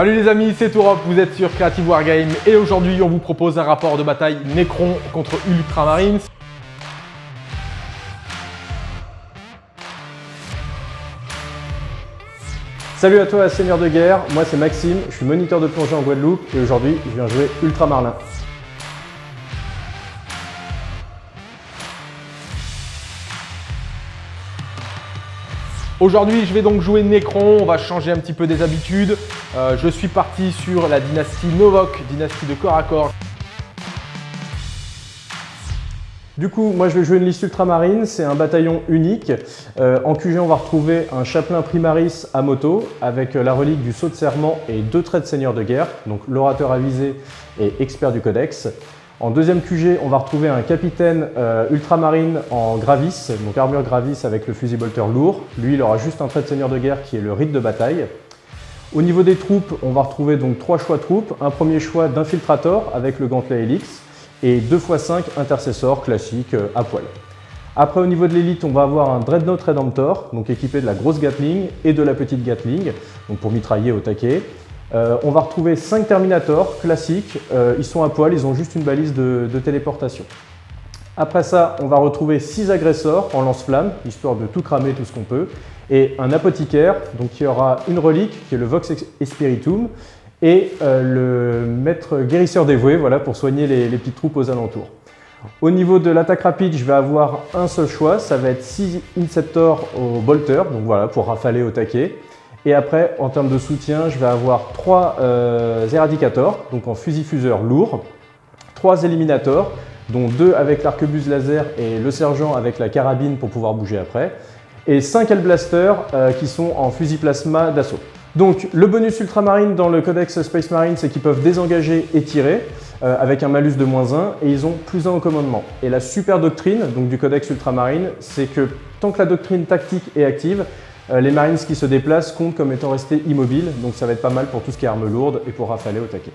Salut les amis, c'est Tourop, vous êtes sur Creative Wargame et aujourd'hui on vous propose un rapport de bataille Necron contre Ultramarines. Salut à toi Seigneur de Guerre, moi c'est Maxime, je suis moniteur de plongée en Guadeloupe et aujourd'hui je viens jouer Ultramarlin. Aujourd'hui, je vais donc jouer Necron, on va changer un petit peu des habitudes. Euh, je suis parti sur la dynastie Novok, dynastie de corps à corps. Du coup, moi je vais jouer une liste ultramarine, c'est un bataillon unique. Euh, en QG, on va retrouver un chapelain primaris à moto avec la relique du saut de serment et deux traits de seigneur de guerre, donc l'orateur avisé et expert du codex. En deuxième QG, on va retrouver un capitaine euh, ultramarine en Gravis, donc armure Gravis avec le fusil bolter lourd. Lui, il aura juste un trait de seigneur de guerre qui est le rite de bataille. Au niveau des troupes, on va retrouver donc trois choix troupes. Un premier choix d'infiltrator avec le gantelet Helix et 2 x 5 intercessor classique euh, à poil. Après, au niveau de l'élite, on va avoir un Dreadnought Redemptor, donc équipé de la grosse Gatling et de la petite Gatling, donc pour mitrailler au taquet. Euh, on va retrouver 5 Terminators classiques, euh, ils sont à poil, ils ont juste une balise de, téléportation. Après ça, on va retrouver 6 agresseurs en lance-flamme, histoire de tout cramer, tout ce qu'on peut, et un apothicaire, donc qui aura une relique, qui est le Vox Espiritum, et euh, le maître guérisseur dévoué, voilà, pour soigner les, les, petites troupes aux alentours. Au niveau de l'attaque rapide, je vais avoir un seul choix, ça va être 6 Inceptors au Bolter, donc voilà, pour rafaler au taquet. Et après, en termes de soutien, je vais avoir trois euh, éradicators, donc en fusil-fuseur lourd, trois éliminators, dont deux avec l'arquebuse laser et le sergent avec la carabine pour pouvoir bouger après, et cinq Hellblasters euh, qui sont en fusil plasma d'assaut. Donc le bonus ultramarine dans le codex Space Marine, c'est qu'ils peuvent désengager et tirer euh, avec un malus de moins 1 et ils ont plus 1 au commandement. Et la super doctrine donc du codex ultramarine, c'est que tant que la doctrine tactique est active, les Marines qui se déplacent comptent comme étant restés immobiles, donc ça va être pas mal pour tout ce qui est armes lourdes et pour rafaler au taquet.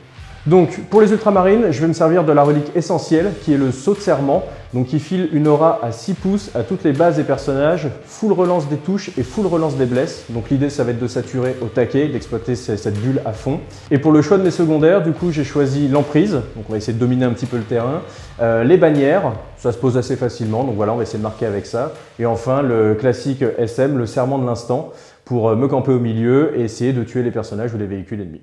Donc pour les ultramarines, je vais me servir de la relique essentielle qui est le saut de serment, donc qui file une aura à 6 pouces à toutes les bases des personnages, full relance des touches et full relance des blesses. Donc l'idée ça va être de saturer au taquet, d'exploiter cette bulle à fond. Et pour le choix de mes secondaires, du coup j'ai choisi l'emprise, donc on va essayer de dominer un petit peu le terrain, euh, les bannières, ça se pose assez facilement, donc voilà on va essayer de marquer avec ça. Et enfin le classique SM, le serment de l'instant, pour euh, me camper au milieu et essayer de tuer les personnages ou les véhicules ennemis.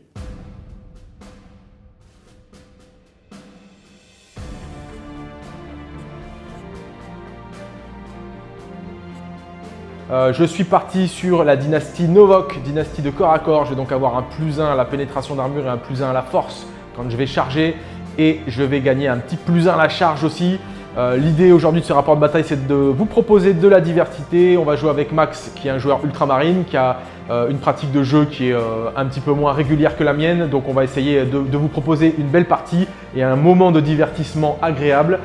Euh, je suis parti sur la dynastie Novok, dynastie de corps à corps. Je vais donc avoir un plus 1 à la pénétration d'armure et un plus 1 à la force quand je vais charger. Et je vais gagner un petit plus 1 à la charge aussi. Euh, l'idée aujourd'hui de ce rapport de bataille, c'est de vous proposer de la diversité. On va jouer avec Max, qui est un joueur ultramarine, qui a une pratique de jeu qui est un petit peu moins régulière que la mienne. Donc on va essayer de, vous proposer une belle partie et un moment de divertissement agréable.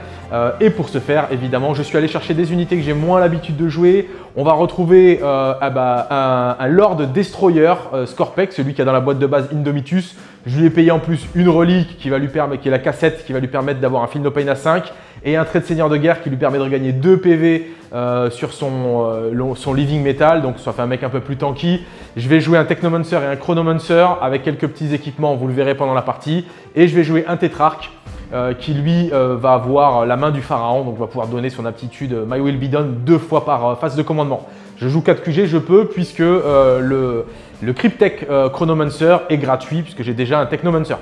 et pour ce faire, évidemment, je suis allé chercher des unités que j'ai moins l'habitude de jouer. On va retrouver euh, ah bah, un, Lord Destroyer euh, celui qui a dans la boîte de base Indomitus. Je lui ai payé en plus une relique qui va lui permettre, qui est la cassette, qui va lui permettre d'avoir un Pain à 5 et un trait de seigneur de guerre qui lui permet de regagner 2 PV euh, sur son, son Living Metal, donc ça fait un mec un peu plus tanky. Je vais jouer un Technomancer et un Chronomancer avec quelques petits équipements, vous le verrez pendant la partie. Et je vais jouer un Tétrarque euh, qui lui euh, va avoir la main du pharaon, donc va pouvoir donner son aptitude euh, My Will Be Done deux fois par phase de commandement. Je joue 4 QG, je peux, puisque le, le Cryptech Chronomancer est gratuit, puisque j'ai déjà un Technomancer.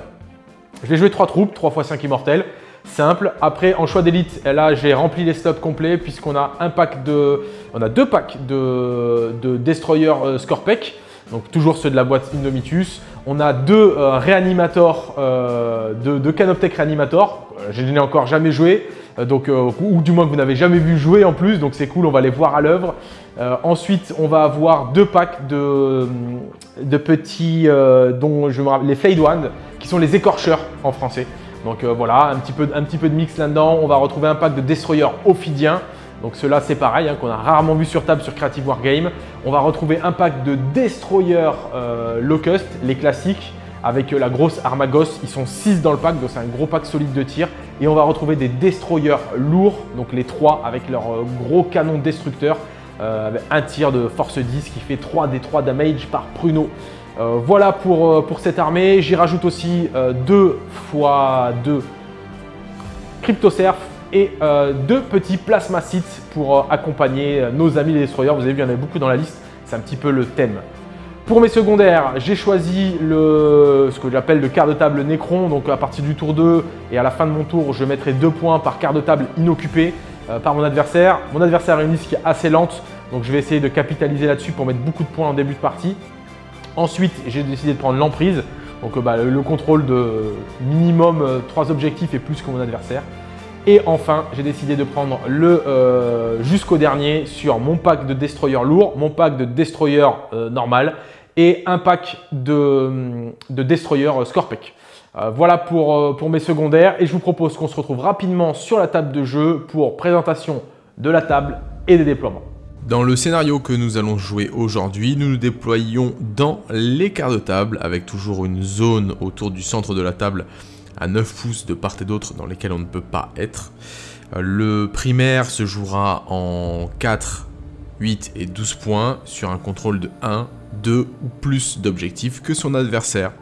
Je vais jouer 3 troupes, 3 x 5 immortels, simple. Après, en choix d'élite, là, j'ai rempli les slots complets, puisqu'on a un pack de, on a deux packs de, de Destroyer Scorpec, donc toujours ceux de la boîte Indomitus. On a deux euh, euh, deux, Canoptech réanimators. Euh, je n'ai encore jamais joué, donc, ou du moins que vous n'avez jamais vu jouer en plus, donc c'est cool, on va les voir à l'œuvre. ensuite, on va avoir deux packs de, de petits, dont je me rappelle, les Fade One, qui sont les écorcheurs en français. Donc voilà, un petit, peu, de mix là-dedans. On va retrouver un pack de Destroyer Ophidiens. Donc ceux-là, c'est pareil, hein, qu'on a rarement vu sur table sur Creative Wargame. On va retrouver un pack de Destroyer euh, Locust, les classiques, avec euh, la grosse Armagos. Ils sont 6 dans le pack, donc c'est un gros pack solide de tir. Et on va retrouver des Destroyers lourds, donc les 3 avec leur euh, gros canon destructeur, un tir de force 10 qui fait 3 des 3 damage par pruneau. Voilà pour, pour cette armée. J'y rajoute aussi 2 fois 2 CryptoSurf et deux petits plasma sites pour accompagner nos amis les destroyers. Vous avez vu, il y en a beaucoup dans la liste. C'est un petit peu le thème. Pour mes secondaires, j'ai choisi ce que j'appelle le quart de table Necron. Donc à partir du tour 2 et à la fin de mon tour, je mettrai deux points par quart de table inoccupé euh, par mon adversaire. Mon adversaire a une liste qui est assez lente, donc je vais essayer de capitaliser là-dessus pour mettre beaucoup de points en début de partie. Ensuite, j'ai décidé de prendre l'emprise. Donc euh, bah, le contrôle de minimum 3 euh, objectifs et plus que mon adversaire. Et enfin, j'ai décidé de prendre le jusqu'au dernier sur mon pack de destroyer lourd, mon pack de destroyer normal et un pack de, de Destroyer Scorpec. Euh, voilà euh, pour mes secondaires et je vous propose qu'on se retrouve rapidement sur la table de jeu pour présentation de la table et des déploiements. Dans le scénario que nous allons jouer aujourd'hui, nous nous déployons dans l'écart de table avec toujours une zone autour du centre de la table à 9 pouces de part et d'autre dans lesquels on ne peut pas être. Euh, le primaire se jouera en 4, 8 et 12 points sur un contrôle de 1, deux ou plus d'objectifs que son adversaire.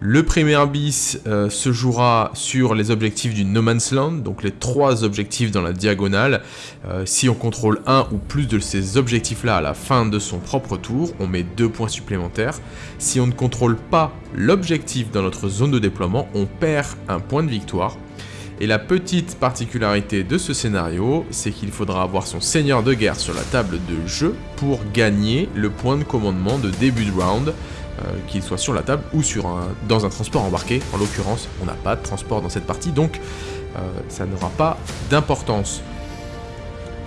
Le premier bis euh, se jouera sur les objectifs du No Man's Land, donc les trois objectifs dans la diagonale. Euh, si on contrôle un ou plus de ces objectifs-là à la fin de son propre tour, on met deux points supplémentaires. Si on ne contrôle pas l'objectif dans notre zone de déploiement, on perd un point de victoire. Et la petite particularité de ce scénario, c'est qu'il faudra avoir son seigneur de guerre sur la table de jeu pour gagner le point de commandement de début de round, qu'il soit sur la table ou dans un transport embarqué. En l'occurrence, on n'a pas de transport dans cette partie, donc euh, ça n'aura pas d'importance.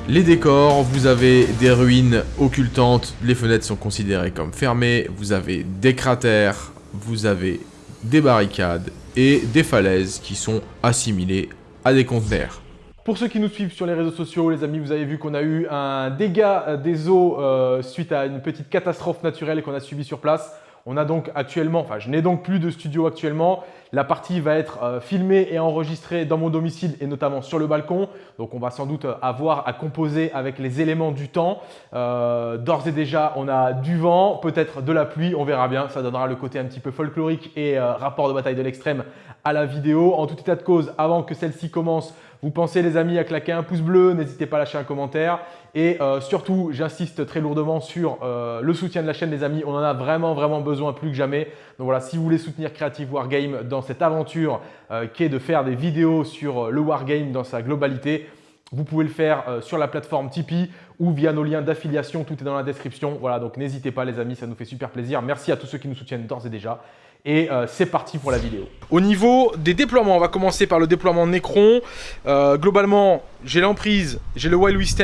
Les décors, vous avez des ruines occultantes, les fenêtres sont considérées comme fermées, vous avez des cratères, vous avez des barricades et des falaises qui sont assimilées à des conteneurs. Pour ceux qui nous suivent sur les réseaux sociaux, les amis, vous avez vu qu'on a eu un dégât des eaux euh, suite à une petite catastrophe naturelle qu'on a subie sur place. On a donc actuellement, enfin je n'ai donc plus de studio actuellement. La partie va être euh, filmée et enregistrée dans mon domicile et notamment sur le balcon. Donc on va sans doute avoir à composer avec les éléments du temps. Euh, d'ores et déjà, on a du vent, peut-être de la pluie, on verra bien. Ça donnera le côté un petit peu folklorique et euh, rapport de bataille de l'extrême à la vidéo. En tout état de cause, avant que celle-ci commence, vous pensez les amis à claquer un pouce bleu, n'hésitez pas à lâcher un commentaire. Et euh, surtout, j'insiste très lourdement sur euh, le soutien de la chaîne les amis. On en a vraiment vraiment besoin plus que jamais. Donc voilà, si vous voulez soutenir Creative Wargame dans cette aventure euh, qui est de faire des vidéos sur le Wargame dans sa globalité, vous pouvez le faire sur la plateforme Tipeee ou via nos liens d'affiliation, tout est dans la description. Voilà, donc n'hésitez pas les amis, ça nous fait super plaisir. Merci à tous ceux qui nous soutiennent d'ores et déjà. Et euh, c'est parti pour la vidéo. Au niveau des déploiements, on va commencer par le déploiement Necron. Euh, globalement, j'ai l'emprise, j'ai le Wild West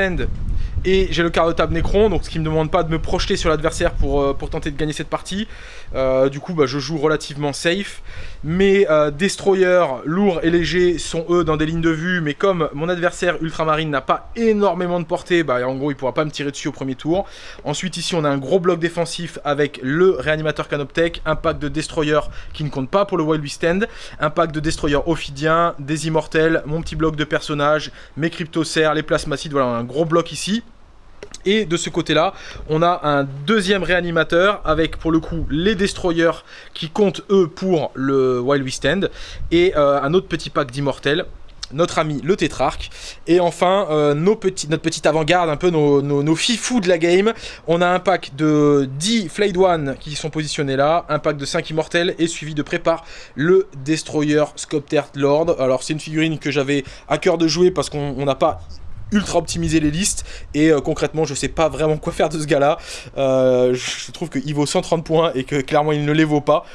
et j'ai le quart de table Necron, donc ce qui ne me demande pas de me projeter sur l'adversaire pour, euh, tenter de gagner cette partie. Euh, du coup, bah, je joue relativement safe. Mes euh, destroyers lourds et légers sont eux dans des lignes de vue, mais comme mon adversaire ultramarine n'a pas énormément de portée, bah, en gros il pourra pas me tirer dessus au premier tour. Ensuite ici on a un gros bloc défensif avec le réanimateur Canoptech, un pack de destroyers qui ne compte pas pour le Wild West un pack de destroyers ophidiens, des immortels, mon petit bloc de personnages, mes cryptocères, les plasmacides, voilà un gros bloc ici. Et de ce côté-là, on a un deuxième réanimateur avec pour le coup les destroyers qui comptent eux pour le Wild West End. Et euh, un autre petit pack d'immortels notre ami le tétrarque. Et enfin euh, notre petite avant-garde un peu nos, fifous de la game. On a un pack de 10 Flayed One qui sont positionnés là un pack de 5 immortels et suivi de prépare le Destroyer Scopter Lord. Alors c'est une figurine que j'avais à cœur de jouer parce qu'on n'a pas ultra optimiser les listes. Et euh, concrètement je sais pas vraiment quoi faire de ce gars là euh, je trouve qu'il vaut 130 points et que clairement il ne les vaut pas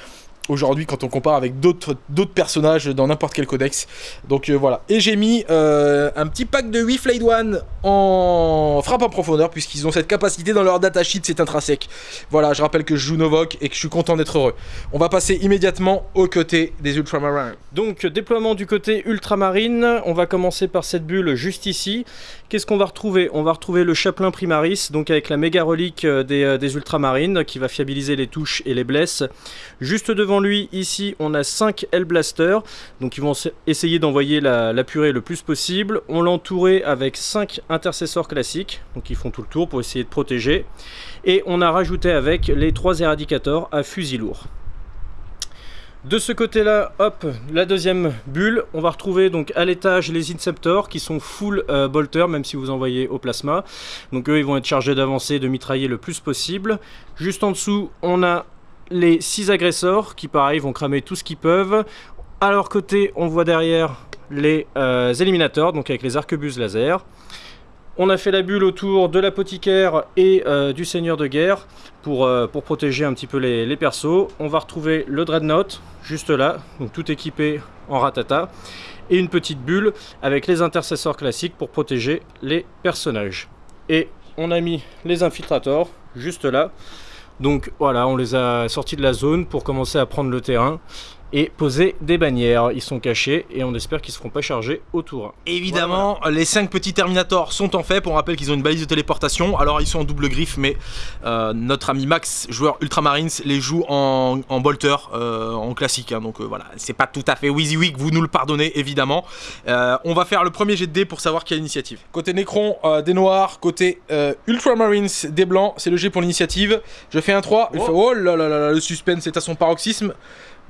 aujourd'hui quand on compare avec d'autres personnages dans n'importe quel codex. Donc euh, voilà. Et j'ai mis euh, un petit pack de 8 Flayed One en frappe en profondeur puisqu'ils ont cette capacité dans leur datasheet, c'est intrinsèque. Voilà, je rappelle que je joue Novok et que je suis content d'être heureux. On va passer immédiatement au côté des Ultramarines. Donc déploiement du côté Ultramarine, on va commencer par cette bulle juste ici. Qu'est-ce qu'on va retrouver? On va retrouver le Chaplain Primaris, donc avec la méga relique euh, des, des Ultramarines qui va fiabiliser les touches et les blesses. Juste devant lui, ici, on a 5 Hellblasters. Donc ils vont essayer d'envoyer la, purée le plus possible. On l'a entouré avec 5 intercesseurs classiques. Donc ils font tout le tour pour essayer de protéger. Et on a rajouté avec les 3 éradicateurs à fusil lourd. De ce côté-là, hop, la deuxième bulle. On va retrouver donc à l'étage les Inceptors qui sont full euh, bolter, même si vous envoyez au plasma. Donc eux, ils vont être chargés d'avancer, de mitrailler le plus possible. Juste en dessous, on a les 6 agresseurs qui, pareil, vont cramer tout ce qu'ils peuvent. À leur côté, on voit derrière les euh, éliminateurs, donc avec les arquebuses laser. On a fait la bulle autour de l'apothicaire et euh, du seigneur de guerre pour, euh, pour protéger un petit peu les, les, persos. On va retrouver le dreadnought juste là, donc tout équipé en ratata. Et une petite bulle avec les intercesseurs classiques pour protéger les personnages. Et on a mis les infiltrators juste là. Donc voilà, on les a sortis de la zone pour commencer à prendre le terrain et poser des bannières. Ils sont cachés et on espère qu'ils ne seront pas chargés autour. Évidemment, voilà. les 5 petits Terminators sont en fait. On rappelle qu'ils ont une balise de téléportation. Alors ils sont en double griffe, mais euh, notre ami Max, joueur Ultramarines, les joue en, en bolter, euh, en classique. Hein. donc euh, voilà, c'est pas tout à fait WYSIWYG, vous nous le pardonnez évidemment. Euh, on va faire le premier jet de dés pour savoir quelle initiative. Côté Necron, euh, des noirs. Côté Ultramarines, des blancs. C'est le jet pour l'initiative. Je fais un 3. Oh. Fait, oh là là là, le suspense est à son paroxysme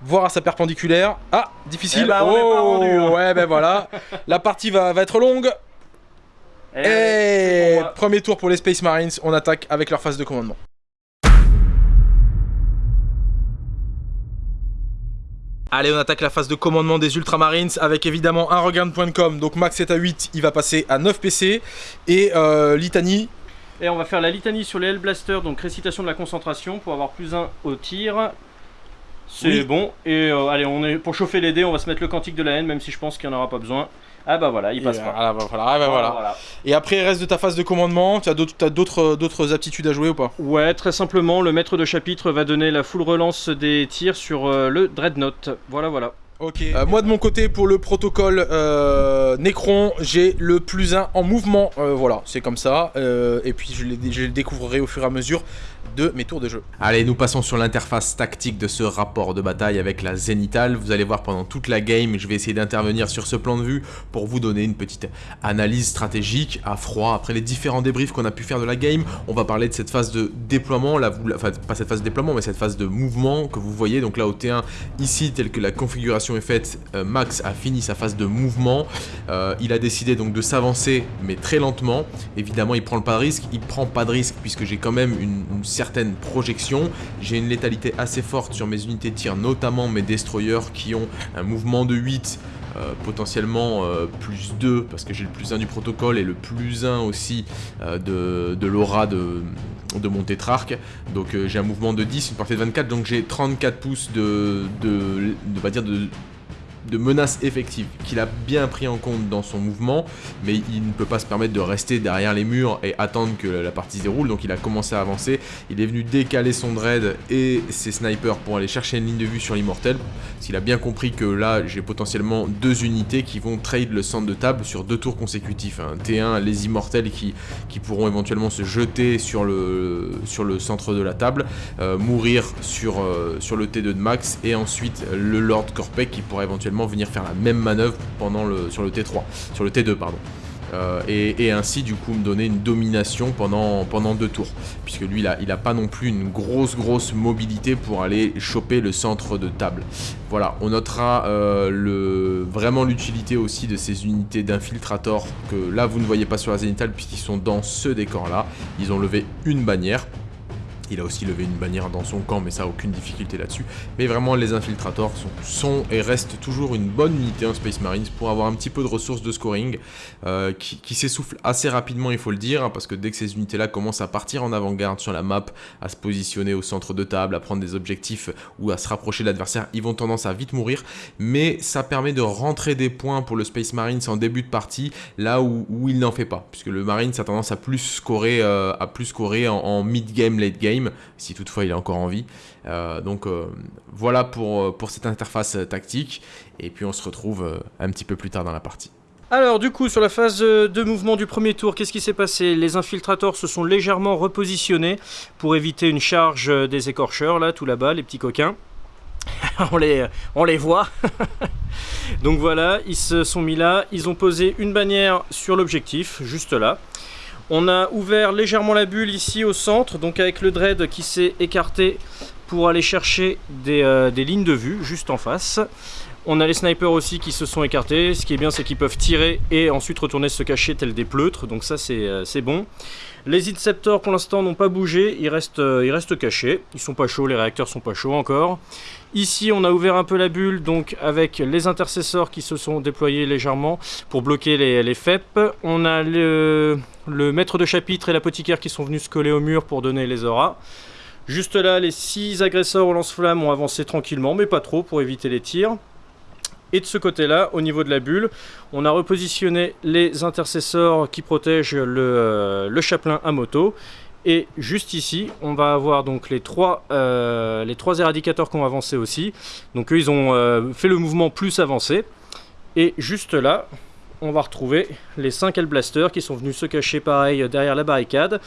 voir à sa perpendiculaire. Ah, difficile. Eh ben, oh, rendu, hein. ouais, ben voilà. La partie va, va, être longue. Eh, Et, premier tour pour les Space Marines, on attaque avec leur phase de commandement. Allez, on attaque la phase de commandement des Ultramarines avec évidemment un regain de point de com. Donc Max est à 8, il va passer à 9 PC. Et euh, Litanie. Et on va faire la litanie sur les Hellblasters, donc récitation de la concentration pour avoir plus 1 au tir. C'est oui. bon. Et euh, allez, on est pour chauffer les dés, on va se mettre le cantique de la haine, même si je pense qu'il n'y en aura pas besoin. Ah bah voilà, il passe et pas. Ah bah voilà, ah bah voilà. voilà. Et après, il reste de ta phase de commandement, tu as d'autres aptitudes à jouer ou pas? Ouais, très simplement, le maître de chapitre va donner la full relance des tirs sur euh, le Dreadnought. Voilà, voilà. Ok. Euh, moi de mon côté pour le protocole euh, Necron, j'ai le plus 1 en mouvement. Euh, voilà, c'est comme ça. Euh, et puis je, je le découvrirai au fur et à mesure de mes tours de jeu. Allez, nous passons sur l'interface tactique de ce rapport de bataille avec la Zénithale. Vous allez voir pendant toute la game, je vais essayer d'intervenir sur ce plan de vue pour vous donner une petite analyse stratégique à froid. Après les différents débriefs qu'on a pu faire de la game, on va parler de cette phase de déploiement, là, enfin pas cette phase de déploiement, mais cette phase de mouvement que vous voyez. Donc là au T1, ici, telle que la configuration est faite, euh, Max a fini sa phase de mouvement. Euh, il a décidé donc de s'avancer, mais très lentement. Évidemment, il prend pas de risque. Il prend pas de risque puisque j'ai quand même une certaine projection. J'ai une létalité assez forte sur mes unités de tir, notamment mes destroyers qui ont un mouvement de 8. Euh, potentiellement euh, plus 2 parce que j'ai le plus 1 du protocole et le plus 1 aussi euh, de, de l'aura de, de mon tétrarque donc j'ai un mouvement de 10, une portée de 24 donc j'ai 34 pouces de, de, dire de de menace effective qu'il a bien pris en compte dans son mouvement, mais il ne peut pas se permettre de rester derrière les murs et attendre que la partie se déroule, donc il a commencé à avancer, il est venu décaler son dread et ses snipers pour aller chercher une ligne de vue sur l'immortel, parce qu'il a bien compris que là j'ai potentiellement deux unités qui vont trade le centre de table sur deux tours consécutifs, hein. T1 les immortels qui, qui pourront éventuellement se jeter sur le, sur le centre de la table, euh, mourir sur, euh, sur le T2 de max, et ensuite le Lord Corpec qui pourra éventuellement venir faire la même manœuvre pendant le, sur le T3, sur le T2 pardon. Euh, et, ainsi du coup me donner une domination pendant, pendant deux tours. Puisque lui là, il a pas non plus une grosse grosse mobilité pour aller choper le centre de table. Voilà on notera euh, le, vraiment l'utilité aussi de ces unités d'infiltrator que là vous ne voyez pas sur la zénithale puisqu'ils sont dans ce décor là ils ont levé une bannière il a aussi levé une bannière dans son camp, mais ça, aucune difficulté là-dessus. Mais vraiment, les infiltrators sont, et restent toujours une bonne unité en Space Marines pour avoir un petit peu de ressources de scoring euh, qui, s'essouffle assez rapidement, il faut le dire, hein, parce que dès que ces unités-là commencent à partir en avant-garde sur la map, à se positionner au centre de table, à prendre des objectifs ou à se rapprocher de l'adversaire, ils vont tendance à vite mourir. Mais ça permet de rentrer des points pour le Space Marines en début de partie, là où, il n'en fait pas, puisque le Marine a tendance à plus scorer, euh, à plus scorer en, en mid-game, late-game si toutefois il est encore en vie. Euh, donc euh, voilà pour, pour cette interface tactique, et puis on se retrouve euh, un petit peu plus tard dans la partie. Alors du coup sur la phase de mouvement du premier tour, qu'est-ce qui s'est passé? Les infiltrators se sont légèrement repositionnés pour éviter une charge des écorcheurs, là tout là-bas, les petits coquins. on les voit. Donc voilà, ils se sont mis là, ils ont posé une bannière sur l'objectif, juste là. On a ouvert légèrement la bulle ici au centre, donc avec le dread qui s'est écarté pour aller chercher des, euh, lignes de vue juste en face. On a les snipers aussi qui se sont écartés. Ce qui est bien, c'est qu'ils peuvent tirer et ensuite retourner se cacher tel des pleutres. Donc ça, c'est euh, bon. Les Inceptors, pour l'instant, n'ont pas bougé. Ils restent, euh, cachés. Ils sont pas chauds, les réacteurs sont pas chauds encore. Ici, on a ouvert un peu la bulle, donc avec les intercesseurs qui se sont déployés légèrement pour bloquer les, les FEP. On a le, maître de chapitre et l'apothicaire qui sont venus se coller au mur pour donner les auras. Juste là, les 6 agresseurs au lance-flamme ont avancé tranquillement, mais pas trop pour éviter les tirs. Et de ce côté-là, au niveau de la bulle, on a repositionné les intercesseurs qui protègent le, euh, chaplain à moto. Et juste ici, on va avoir donc les trois, euh, les trois éradicateurs qui ont avancé aussi. Donc eux, ils ont euh, fait le mouvement plus avancé. Et juste là, on va retrouver les 5 Hellblasters qui sont venus se cacher pareil derrière la barricade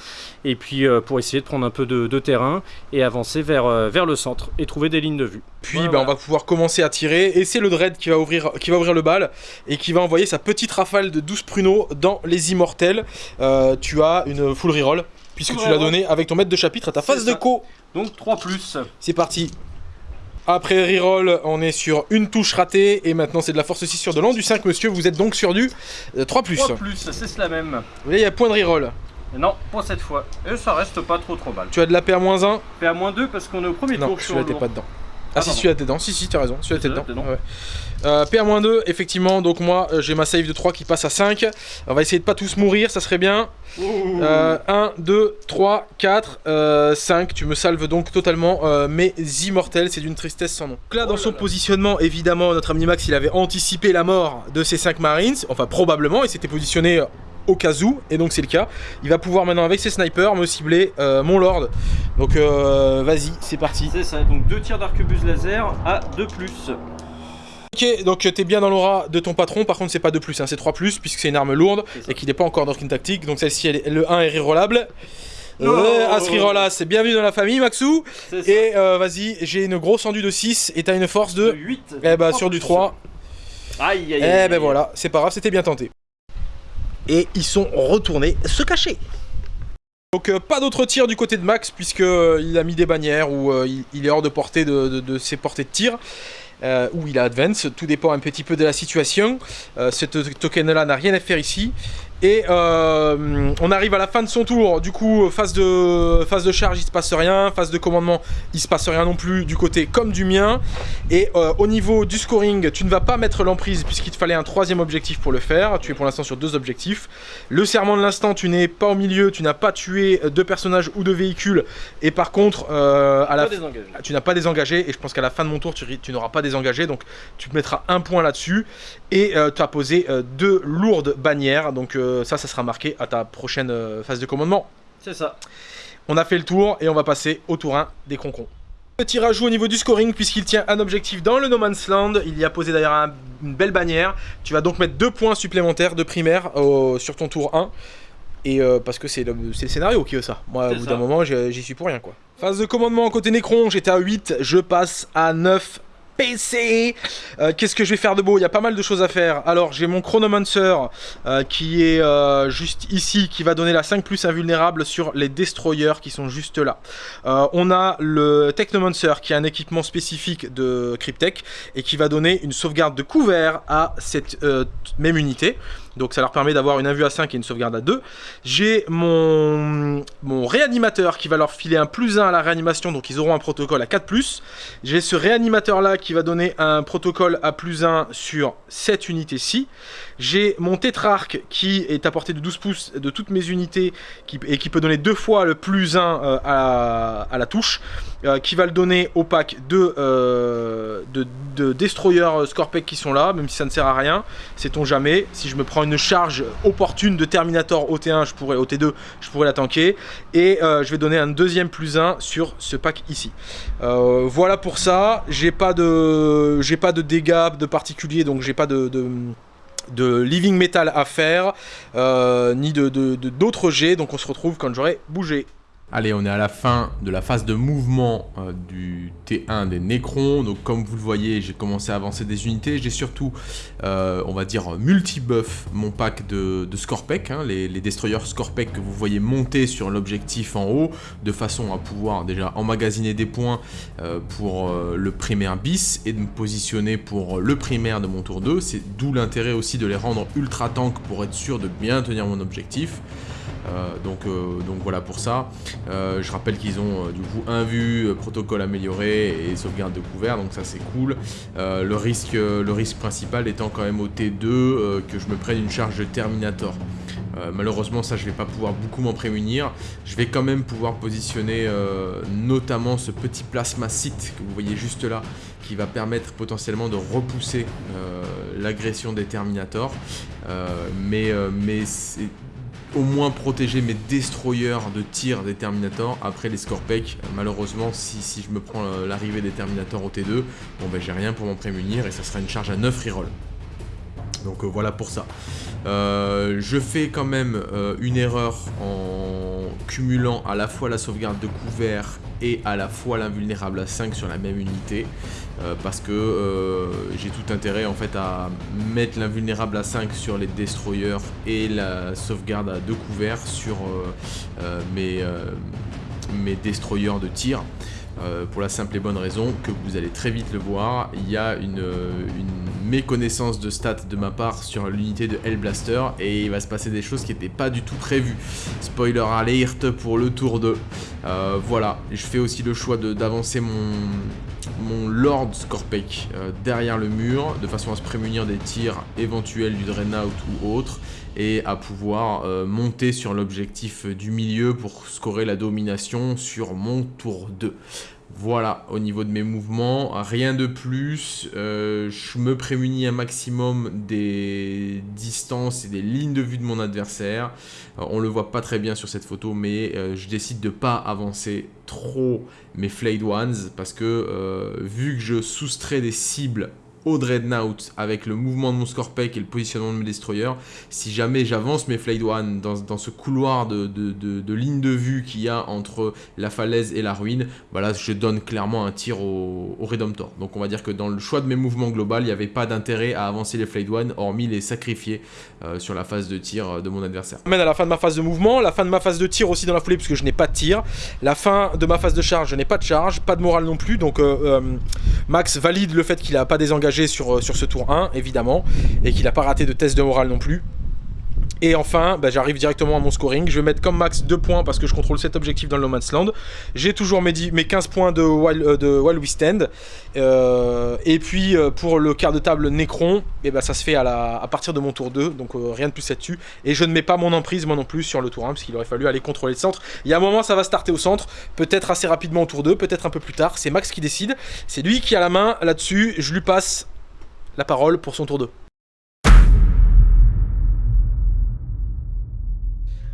et puis euh, pour essayer de prendre un peu de, terrain et avancer vers, euh, vers le centre et trouver des lignes de vue. Puis bah, on va pouvoir commencer à tirer et c'est le Dread qui va, ouvrir, qui va ouvrir le bal et qui va envoyer sa petite rafale de 12 pruneaux dans les immortels. Euh, tu as une full reroll puisque tu l'as donné avec ton maître de chapitre à ta phase de co. Donc 3 plus. C'est parti. Après reroll, on est sur une touche ratée et maintenant c'est de la force 6 sur de l'an du 5 monsieur, vous êtes donc sur du 3 euh, plus. 3 plus, c'est cela même. Vous voyez, il y a point de reroll. Non, pas cette fois. Et ça reste pas trop trop mal. Tu as de la PA-1 PA-2 parce qu'on est au premier non, tour. Non, celui-là t'es pas dedans. Ah, si, celui-là t'es dedans. Si, si, t'as raison. Celui-là t'es dedans. Ouais. Euh, PA-2, effectivement, donc moi euh, j'ai ma save de 3 qui passe à 5. On va essayer de pas tous mourir, ça serait bien. Euh, 1, 2, 3, 4, 5. Tu me salves donc totalement euh, mes immortels, c'est d'une tristesse sans nom. Donc là, dans oh son positionnement, évidemment, notre ami Max il avait anticipé la mort de ces 5 Marines. Enfin, probablement, il s'était positionné au cas où, et donc c'est le cas. Il va pouvoir maintenant avec ses snipers me cibler mon lord. Donc vas-y, c'est parti. C'est ça, donc deux tirs d'arquebus laser à 2+. Ok, donc t'es bien dans l'aura de ton patron, par contre c'est pas 2+, hein, c'est 3+, puisque c'est une arme lourde, et qu'il n'est pas encore doctrine tactique, donc celle-ci, le 1 est rerollable. Euh, As reroll c'est bienvenue dans la famille Maxou Et euh, vas-y, j'ai une grosse endue de 6 et t'as une force de... 8 Eh bah sur du 3. Aïe aïe Eh ben voilà, c'est pas grave, c'était bien tenté. Et ils sont retournés se cacher. Donc euh, pas d'autres tirs du côté de Max puisque euh, a mis des bannières ou euh, il, est hors de portée de, ses portées de tir. Où il a advance, tout dépend un petit peu de la situation. Ce token là n'a rien à faire ici. Et euh, on arrive à la fin de son tour, du coup phase de, phase de charge il se passe rien, phase de commandement il se passe rien non plus du côté comme du mien. Et euh, au niveau du scoring, tu ne vas pas mettre l'emprise puisqu'il te fallait un troisième objectif pour le faire, tu es pour l'instant sur deux objectifs. Le serment de l'instant, tu n'es pas au milieu, tu n'as pas tué de personnages ou de véhicules. Et par contre, euh, à la tu n'as pas désengagé et je pense qu'à la fin de mon tour tu, tu n'auras pas désengagé, donc tu te mettras un point là-dessus. Et euh, tu as posé deux lourdes bannières, donc ça, ça sera marqué à ta prochaine euh, phase de commandement. C'est ça. On a fait le tour et on va passer au tour 1 des concons. Petit rajout au niveau du scoring puisqu'il tient un objectif dans le No Man's Land. Il y a posé d'ailleurs une belle bannière. Tu vas donc mettre deux points supplémentaires de primaire sur ton tour 1. Et euh, parce que c'est le, le, scénario qui veut ça. Moi, au bout d'un moment, j'y suis pour rien quoi. Phase de commandement côté Necron, j'étais à 8, je passe à 9 PC euh, Qu'est-ce que je vais faire de beau? Il y a pas mal de choses à faire. Alors j'ai mon Chronomancer euh, qui est euh, juste ici, qui va donner la 5 plus invulnérable sur les Destroyers qui sont juste là. On a le Technomancer qui est un équipement spécifique de Cryptek et qui va donner une sauvegarde de couvert à cette même unité. Donc ça leur permet d'avoir une invue à 5 et une sauvegarde à 2. J'ai mon, mon réanimateur qui va leur filer un plus 1 à la réanimation, donc ils auront un protocole à 4+. J'ai ce réanimateur là qui va donner un protocole à plus 1 sur cette unité-ci. J'ai mon tétrarque qui est à portée de 12 pouces de toutes mes unités et qui peut donner deux fois le plus 1 euh, à, la touche. Euh, qui va le donner au pack de, euh, de, de destroyers Scorpec qui sont là, même si ça ne sert à rien. Sait-on jamais. Si je me prends une charge opportune de Terminator au T1, je pourrais, au T2, je pourrais la tanker. Et euh, je vais donner un deuxième plus 1 sur ce pack ici. Euh, voilà pour ça. J'ai pas de j'ai pas de dégâts de particulier, donc j'ai pas de de living metal à faire, euh, ni de d'autres jets, donc on se retrouve quand j'aurai bougé. Allez, on est à la fin de la phase de mouvement euh, du T1 des Necrons. Donc comme vous le voyez, j'ai commencé à avancer des unités. J'ai surtout, euh, on va dire, multi-buff mon pack de, de Scorpec, hein, les, destroyers Scorpec que vous voyez monter sur l'objectif en haut, de façon à pouvoir déjà emmagasiner des points euh, pour le primaire bis et de me positionner pour le primaire de mon tour 2. C'est d'où l'intérêt aussi de les rendre ultra tank pour être sûr de bien tenir mon objectif. Euh, donc, euh, donc voilà pour ça. Euh, je rappelle qu'ils ont du coup un vue, protocole amélioré et sauvegarde de couvert, donc ça c'est cool. le, risque, le risque principal étant quand même au T2 que je me prenne une charge de Terminator. malheureusement ça je vais pas pouvoir beaucoup m'en prémunir. Je vais quand même pouvoir positionner notamment ce petit plasma site que vous voyez juste là qui va permettre potentiellement de repousser l'agression des Terminators. mais mais au moins protéger mes destroyers de tir des Terminators. Après les Scorpec, malheureusement, si, je me prends euh, l'arrivée des Terminators au T2, bon ben j'ai rien pour m'en prémunir et ça sera une charge à 9 reroll. Donc euh, voilà pour ça. Euh, je fais quand même une erreur en cumulant à la fois la sauvegarde de couvert et à la fois l'invulnérable à 5 sur la même unité. Euh, parce que euh, j'ai tout intérêt en fait à mettre l'invulnérable à 5 sur les destroyers et la sauvegarde à 2 couverts sur euh, mes, mes destroyers de tir. Pour la simple et bonne raison que vous allez très vite le voir, il y a une, une méconnaissance de stats de ma part sur l'unité de Hellblaster et il va se passer des choses qui n'étaient pas du tout prévues. Spoiler alert pour le tour 2. voilà, je fais aussi le choix d'avancer mon, Lord Scorpec euh, derrière le mur, de façon à se prémunir des tirs éventuels du Dreadnought ou autre, et à pouvoir euh, monter sur l'objectif du milieu pour scorer la domination sur mon tour 2. Voilà, au niveau de mes mouvements, rien de plus. Euh, je me prémunis un maximum des distances et des lignes de vue de mon adversaire. On on le voit pas très bien sur cette photo, mais euh, je décide de pas avancer trop mes Flayed Ones parce que euh, vu que je soustrais des cibles au Dreadnought avec le mouvement de mon Scorpec et le positionnement de mes destroyers. Si jamais j'avance mes Flayed One dans, ce couloir de, ligne de vue qu'il y a entre la falaise et la ruine, voilà, je donne clairement un tir au, au, Redemptor. Donc on va dire que dans le choix de mes mouvements global, il n'y avait pas d'intérêt à avancer les Flayed One, hormis les sacrifier euh, sur la phase de tir euh, de mon adversaire. Mène à la fin de ma phase de mouvement, la fin de ma phase de tir aussi dans la foulée puisque je n'ai pas de tir, la fin de ma phase de charge, je n'ai pas de charge, pas de morale non plus, donc euh, Max valide le fait qu'il n'a pas désengagé sur, euh, sur ce tour 1, évidemment, et qu'il n'a pas raté de test de morale non plus. Et enfin, bah, j'arrive directement à mon scoring. Je vais mettre comme max 2 points parce que je contrôle cet objectif dans le No Man's Land. J'ai toujours mes, mes 15 points de While, euh, We Stand. Euh, et puis pour le quart de table Necron, eh bah, ça se fait à, à partir de mon tour 2. Donc rien de plus là-dessus. Et je ne mets pas mon emprise moi non plus sur le tour 1 parce qu'il aurait fallu aller contrôler le centre. Il y a un moment ça va starter au centre. Peut-être assez rapidement au tour 2, peut-être un peu plus tard. C'est Max qui décide. C'est lui qui a la main là-dessus. Je lui passe la parole pour son tour 2.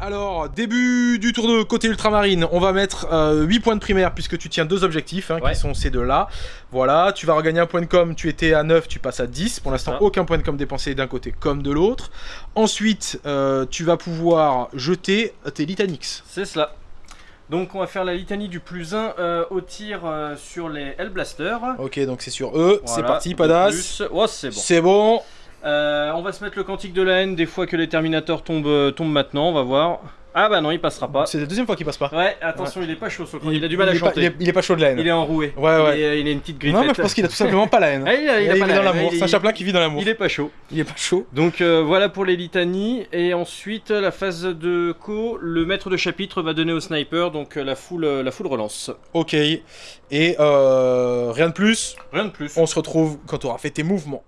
Alors, début du tour de côté ultramarine, on va mettre 8 euh, points de primaire puisque tu tiens deux objectifs hein, qui sont ces deux-là. Voilà, tu vas regagner un point de com, tu étais à 9, tu passes à 10. Pour l'instant, aucun point de com dépensé d'un côté comme de l'autre. Ensuite, euh, tu vas pouvoir jeter tes Litanix. C'est cela. Donc on va faire la litanie du plus 1 euh, au tir euh, sur les Hellblaster. Ok, donc c'est sur eux. c'est parti, Padas. Oh, c'est bon. C'est bon. Euh, on va se mettre le quantique de la haine des fois que les Terminators tombent, tombent maintenant, on va voir. Ah bah non, il passera pas. C'est la deuxième fois qu'il passe pas. Ouais, attention, il est pas chaud sur le il, a du mal à chanter. il, est, pas chaud de la haine. Il est enroué. Ouais, ouais. Il, a une petite grippe. Non, mais je pense qu'il a tout simplement pas la haine. Ah, il, a, il, a, dans l'amour. C'est un chaplain qui vit dans l'amour. Il est pas chaud. Il est pas chaud. Donc euh, voilà pour les litanies. Et ensuite, la phase de co, le maître de chapitre va donner au sniper, donc euh, la foule, euh, la foule relance. Ok. Et rien de plus. Rien de plus. On se retrouve quand tu auras fait tes mouvements.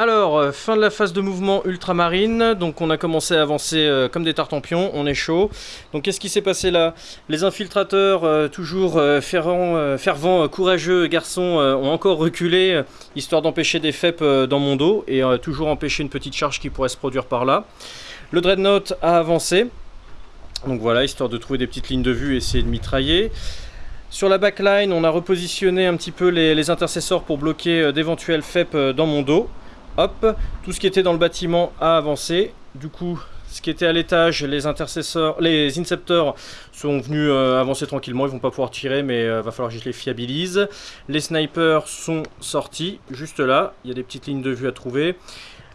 Alors, euh, fin de la phase de mouvement ultramarine, donc on a commencé à avancer euh, comme des tartampions, on est chaud. Donc qu'est-ce qui s'est passé là? Les infiltrateurs, euh, toujours fervents, courageux garçons, ont encore reculé, histoire d'empêcher des FEP dans mon dos, et toujours empêcher une petite charge qui pourrait se produire par là. Le Dreadnought a avancé, donc voilà, histoire de trouver des petites lignes de vue et essayer de mitrailler. Sur la backline, on a repositionné un petit peu les, intercesseurs pour bloquer d'éventuels FEP dans mon dos. Hop, tout ce qui était dans le bâtiment a avancé. Du coup, ce qui était à l'étage, les intercesseurs, les inceptors sont venus euh, avancer tranquillement, ils vont pas pouvoir tirer mais euh, va falloir que je les fiabilise. Les snipers sont sortis, juste là, il y a des petites lignes de vue à trouver.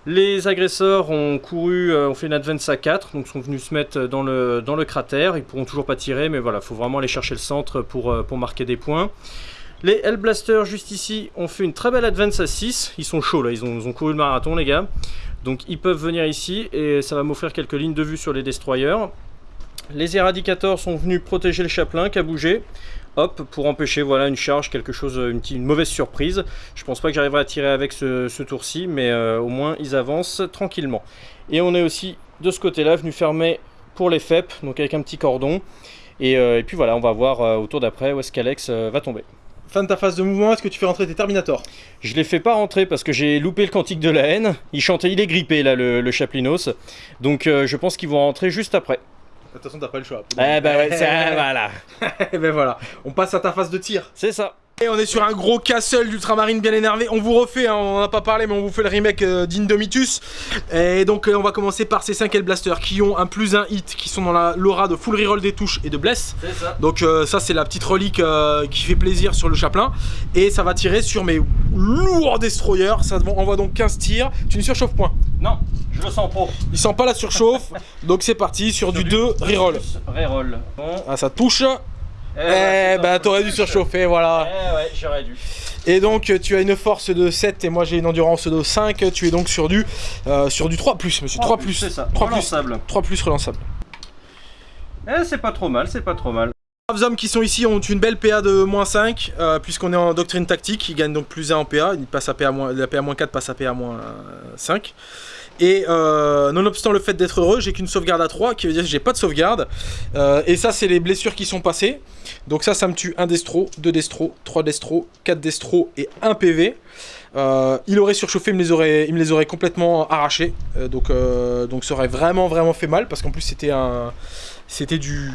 Les agresseurs ont couru, euh, ont fait une advance à 4, donc sont venus se mettre dans le, cratère. Ils pourront toujours pas tirer, mais voilà, faut vraiment aller chercher le centre pour, euh, pour marquer des points. Les Hellblasters, juste ici, ont fait une très belle advance à 6. Ils sont chauds là, ils ont, couru le marathon, les gars. Donc ils peuvent venir ici et ça va m'offrir quelques lignes de vue sur les destroyers. Les Eradicators sont venus protéger le chaplain qui a bougé. Hop, pour empêcher voilà, une charge, quelque chose, une, mauvaise surprise. Je pense pas que j'arriverai à tirer avec ce, tour-ci, mais euh, au moins ils avancent tranquillement. Et on est aussi de ce côté-là venu fermer pour les FEP, donc avec un petit cordon. Et, euh, et puis voilà, on va voir euh, au tour d'après où est-ce qu'Alex euh, va tomber. Fin de ta phase de mouvement, est-ce que tu fais rentrer tes Terminators Je les fais pas rentrer parce que j'ai loupé le cantique de la haine. Il chantait, il est grippé là, le, le Chaplinos. Donc euh, je pense qu'ils vont rentrer juste après. De toute façon, t'as pas le choix. Eh ben ouais, voilà. Et ben voilà, on passe à ta phase de tir. C'est ça. Et on est sur un gros castle d'ultramarine bien énervé. On vous refait, hein, on en a pas parlé, mais on vous fait le remake euh, d'Indomitus. Et donc, euh, on va commencer par ces 5 Hellblasters qui ont un plus 1 hit, qui sont dans la l'aura de full reroll des touches et de bless. C'est ça. Donc, euh, ça, c'est la petite relique qui fait plaisir sur le chaplain. Et ça va tirer sur mes lourds destroyers. Ça envoie donc 15 tirs. Tu ne surchauffes point. Non, je le sens pro. Il sent pas la surchauffe. donc, c'est parti sur du 2 reroll. Reroll. Bon. Ah, ça touche. Eh, Eh, ouais, bah, t'aurais dû surchauffer, voilà. Eh ouais, j'aurais dû. Et donc tu as une force de 7 et moi j'ai une endurance de 5, tu es donc sur du euh, sur du 3 plus monsieur, 3 plus. C'est ça. 3 plus. Relançable. 3 plus relançable. Eh, c'est pas trop mal, c'est pas trop mal. Les hommes qui sont ici ont une belle PA de moins 5 euh, puisqu'on est en doctrine tactique, ils gagnent donc plus 1 en PA, ils passent à PA moins, la PA moins 4 passe à PA moins 5. Et euh, nonobstant le fait d'être heureux, j'ai qu'une sauvegarde à 3 qui veut dire que j'ai pas de sauvegarde. Euh, et ça c'est les blessures qui sont passées. Donc ça ça me tue 1 destro, 2 destro, 3 destro, 4 destro et 1 PV. Euh, il aurait surchauffé, il me les aurait, il me les aurait complètement arrachés. Donc, donc ça aurait vraiment vraiment fait mal parce qu'en plus c'était un, c'était du,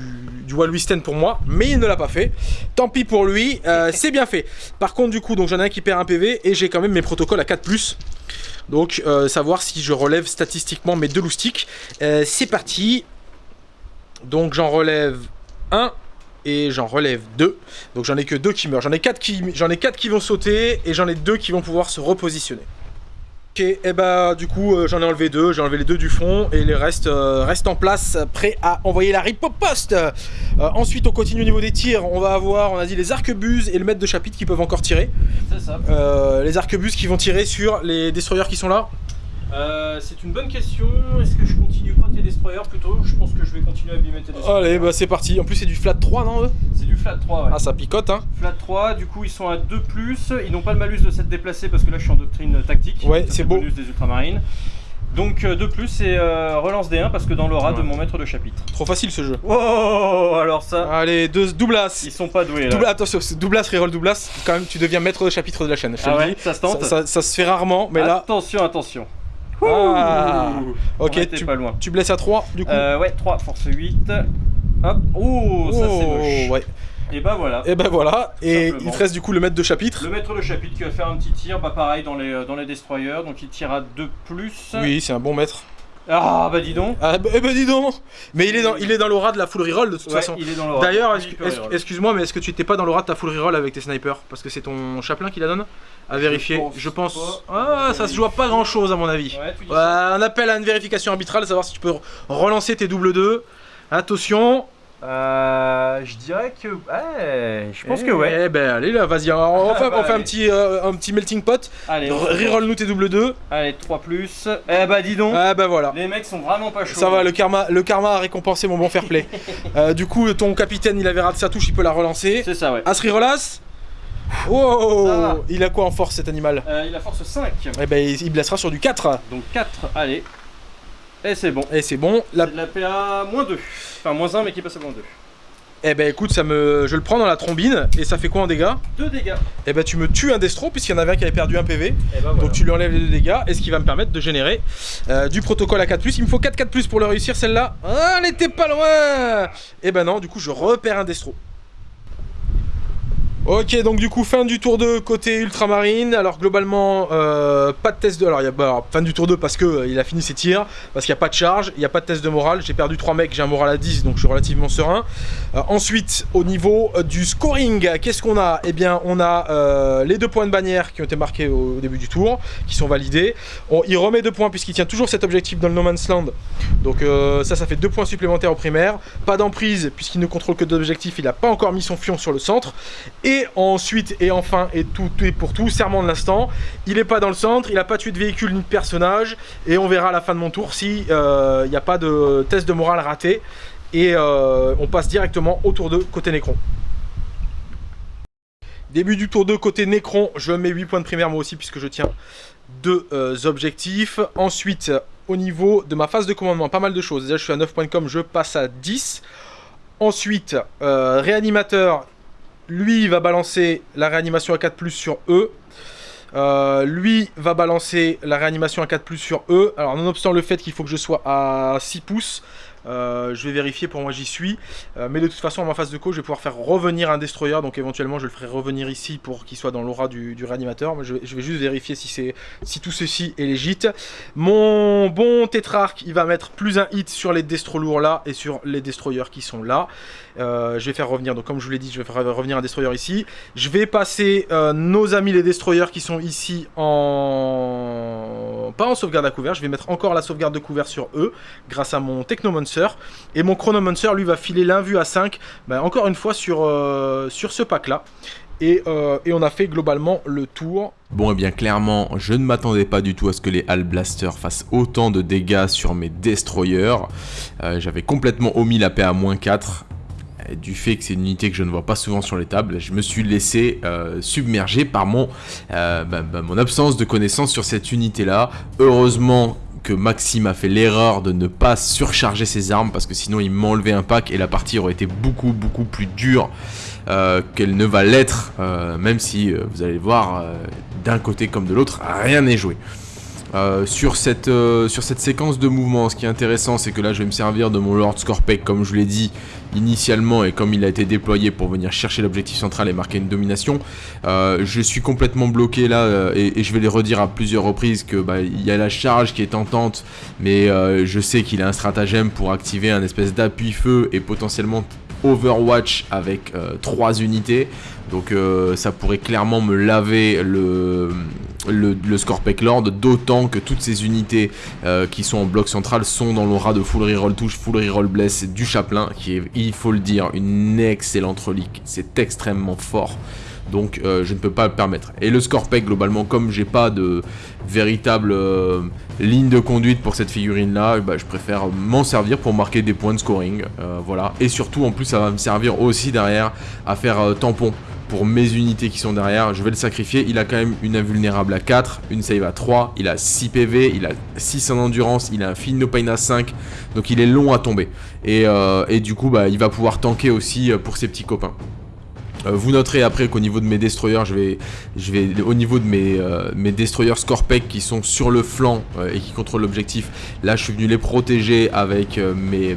du Wisten pour moi, mais il ne l'a pas fait. Tant pis pour lui, c'est bien fait. Par contre du coup, donc j'en ai un qui perd un PV et j'ai quand même mes protocoles à 4+. Donc euh, savoir si je relève statistiquement mes deux loustiques. Euh, c'est parti. Donc j'en relève un et j'en relève deux. Donc j'en ai que deux qui meurent. J'en ai quatre qui, j'en ai quatre qui vont sauter et j'en ai deux qui vont pouvoir se repositionner. Ok, et bah du coup euh, j'en ai enlevé deux, j'ai enlevé les deux du fond et les restes euh, restent en place, prêts à envoyer la riposte. Euh, ensuite on continue au niveau des tirs, on va avoir, on a dit les arquebuses et le maître de chapitre qui peuvent encore tirer. C'est ça. Les arquebuses qui vont tirer sur les destroyers qui sont là. Euh, c'est une bonne question. Est-ce que je continue pas tes destroyers plutôt? Je pense que je vais continuer à abîmer tes destroyers. Allez bah c'est parti, en plus c'est du flat 3 non eux? C'est du flat 3, ouais. Ah ça picote hein Flat 3, du coup ils sont à 2 ils n'ont pas le malus de s'être déplacés parce que là je suis en doctrine tactique. Ouais, c'est le beau. bonus des ultramarines. Donc 2 et euh, relance des 1 parce que dans l'aura de mon maître de chapitre. Trop facile ce jeu. Oh alors ça, Allez, deux, doublas ils sont pas doués là. Double, attention, doublas, reroll doublas, quand même tu deviens maître de chapitre de la chaîne. Je te ah le ouais, dis. ça se tente Ça, ça- ça se fait rarement, mais là, Attention, attention. Ah. Ok, tu, pas loin. tu blesses à 3 du coup. Euh, ouais, 3, force 8. Hop, oh, ça c'est moche. ouais. Et bah voilà. Et ben voilà, et Simplement. il te reste du coup le maître de chapitre. Le maître de chapitre qui va faire un petit tir, bah pareil dans les, euh, dans les destroyers, donc il tire à 2 Oui, c'est un bon maître. Ah bah dis donc. Ah bah, eh ben dis donc Mais il est dans, il est dans l'aura de la full reroll de toute Ouais, façon. il est dans l'aura. D'ailleurs, excuse-moi, mais est-ce que tu étais pas dans l'aura de ta full reroll avec tes snipers? Parce que c'est ton chaplain qui la donne? À vérifier. pense Je pense. Ah, ça se joue à pas grand chose à mon avis. Ouais, on appelle à une vérification arbitrale, savoir si tu peux relancer tes double 2. Attention. Euh, je dirais que. Ouais, je pense Eh, que ouais. Eh ben allez là, vas-y, on, fait, bah, on fait un petit, euh, un petit melting pot. Allez, Reroll nous tes double 2. Allez, 3 plus. Eh bah dis donc. Ah bah voilà. Les mecs sont vraiment pas chauds. Ça va, le karma, le karma a récompensé mon bon fair play. Euh, du coup, ton capitaine, il avait raté sa touche, il peut la relancer. C'est ça, ouais. Asri relasse. Oh, il a quoi en force cet animal? Euh, il a force 5. Eh ben, il il blessera sur du 4. Donc 4, allez. Et c'est bon. Et c'est bon. La... C'est de la PA moins 2. Enfin, moins 1, mais qui passe à moins 2. Eh ben, écoute, ça me... je le prends dans la trombine. Et ça fait quoi en dégâts 2 dégâts. Eh ben, tu me tues un destro, puisqu'il y en avait un qui avait perdu un PV. Bah voilà. Donc tu lui enlèves les deux dégâts, et ce qui va me permettre de générer euh, du protocole à 4+. Il me faut 4 4+, pour le réussir celle-là. Ah, elle était pas loin Et ben non, du coup je repère un destro. Ok, donc du coup, fin du tour 2 côté ultramarine. Alors globalement, euh, pas de test de... Alors, y a fin du tour 2 parce que euh, il a fini ses tirs, parce qu'il n'y a pas de charge, il n'y a pas de test de morale. J'ai perdu 3 mecs, j'ai un moral à 10, donc je suis relativement serein. Euh, ensuite, au niveau du scoring, qu'est-ce qu'on a? Eh bien, on a les deux points de bannière qui ont été marqués au, début du tour, qui sont validés. il remet 2 points puisqu'il tient toujours cet objectif dans le No Man's Land. Donc ça, ça fait 2 points supplémentaires au primaire. Pas d'emprise puisqu'il ne contrôle que deux objectifs, il n'a pas encore mis son fion sur le centre. Ensuite, et enfin, et tout, et pour tout, serment de l'instant. Il n'est pas dans le centre, il n'a pas tué de véhicule ni de personnage. Et on verra à la fin de mon tour si euh, il n'y a pas de test de morale raté. Et euh, on passe directement au tour 2 côté Necron. Début du tour 2 côté Necron, je mets 8 points de primaire moi aussi puisque je tiens deux euh, objectifs. Ensuite, au niveau de ma phase de commandement, pas mal de choses. Déjà, je suis à 9 points de com, je passe à 10. Ensuite, réanimateur, lui va balancer la réanimation à 4 sur E. Euh, lui va balancer la réanimation à 4 sur E. Alors nonobstant le fait qu'il faut que je sois à 6 pouces, euh, je vais vérifier pour moi j'y suis. Euh, mais de toute façon, en ma phase de co, je vais pouvoir faire revenir un destroyer. Donc éventuellement, je le ferai revenir ici pour qu'il soit dans l'aura du, réanimateur. Mais je, vais juste vérifier si, si tout ceci est légit. Mon bon tétrarque, il va mettre plus un hit sur les destro lourds là et sur les destroyers qui sont là. Euh, je vais faire revenir, donc comme je vous l'ai dit, je vais faire revenir un destroyer ici. Je vais passer nos amis les destroyers qui sont ici en... Pas en sauvegarde à couvert, je vais mettre encore la sauvegarde de couvert sur eux grâce à mon Technomonster et mon Chronomancer, lui, va filer l'invue à 5, bah, encore une fois, sur, euh, sur ce pack-là. Euh, et, on a fait globalement le tour. Bon et eh bien clairement je ne m'attendais pas du tout à ce que les Hall Blasters fassent autant de dégâts sur mes Destroyers. Euh, j'avais complètement omis la paix à moins 4 du fait que c'est une unité que je ne vois pas souvent sur les tables, je me suis laissé submerger par mon, bah, bah, mon absence de connaissance sur cette unité-là. Heureusement que Maxime a fait l'erreur de ne pas surcharger ses armes parce que sinon il m'enlevait un pack et la partie aurait été beaucoup beaucoup plus dure euh, qu'elle ne va l'être, euh, même si euh, vous allez voir d'un côté comme de l'autre, rien n'est joué. Sur, cette, sur cette séquence de mouvement, ce qui est intéressant, c'est que là, je vais me servir de mon Lord Scorpec, comme je l'ai dit, initialement et comme il a été déployé pour venir chercher l'objectif central et marquer une domination. Euh, je suis complètement bloqué là euh, et, je vais les redire à plusieurs reprises que bah, il y a la charge qui est tentante mais euh, je sais qu'il a un stratagème pour activer un espèce d'appui feu et potentiellement Overwatch avec 3 unités. Donc ça pourrait clairement me laver le, le, Scorpec Lord, d'autant que toutes ces unités euh, qui sont en bloc central sont dans l'aura de full reroll touche, full reroll bless du Chaplain, qui est, il faut le dire, une excellente relique. C'est extrêmement fort. Donc euh, je ne peux pas le permettre. Et le Scorpec, globalement, comme j'ai pas de véritable euh, ligne de conduite pour cette figurine là, bah, je préfère m'en servir pour marquer des points de scoring. voilà. Et surtout, en plus, ça va me servir aussi derrière à faire tampon pour mes unités qui sont derrière, je vais le sacrifier. Il a quand même une invulnérable à 4, une save à 3, il a 6 PV, il a 6 en endurance, il a un fin pain à 5, donc il est long à tomber. Et, euh, du coup, bah, il va pouvoir tanker aussi euh, pour ses petits copains. Euh, vous noterez après qu'au niveau de mes destroyers, je vais, je vais au niveau de mes, mes destroyers Scorpec qui sont sur le flanc et qui contrôlent l'objectif, là je suis venu les protéger avec mes,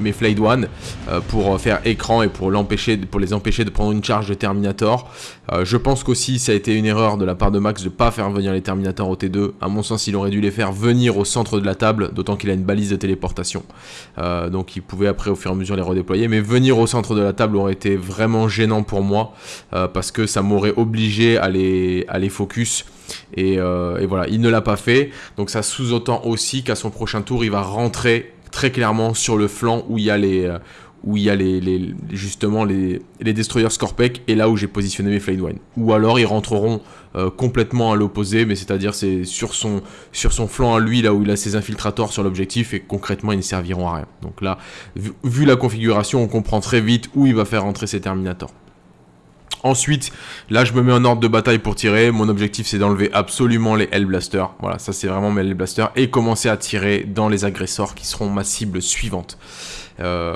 mes Flayed One euh, pour faire écran et pour, les empêcher de prendre une charge de Terminator. Euh, je pense qu'aussi ça a été une erreur de la part de Max de pas faire venir les Terminators au T2. À mon sens, il aurait dû les faire venir au centre de la table, d'autant qu'il a une balise de téléportation. Euh, donc il pouvait après au fur et à mesure les redéployer. Mais venir au centre de la table aurait été vraiment gênant pour moi parce que ça m'aurait obligé à les, à les focus. Et, et, voilà, il ne l'a pas fait. Donc ça sous-entend aussi qu'à son prochain tour, il va rentrer très clairement sur le flanc où il y a les euh, justement les, destroyers Scorpec et là où j'ai positionné mes Flame Wine. Ou alors ils rentreront euh, complètement à l'opposé, mais c'est-à-dire c'est sur son, sur son flanc à lui, là où il a ses infiltrators sur l'objectif, et concrètement ils ne serviront à rien. Donc là, vu, vu, la configuration, on comprend très vite où il va faire rentrer ses Terminators. Ensuite, là je me mets en ordre de bataille pour tirer. Mon objectif c'est d'enlever absolument les Hellblasters. Voilà, ça c'est vraiment mes Hellblasters. Et commencer à tirer dans les agresseurs qui seront ma cible suivante. Euh,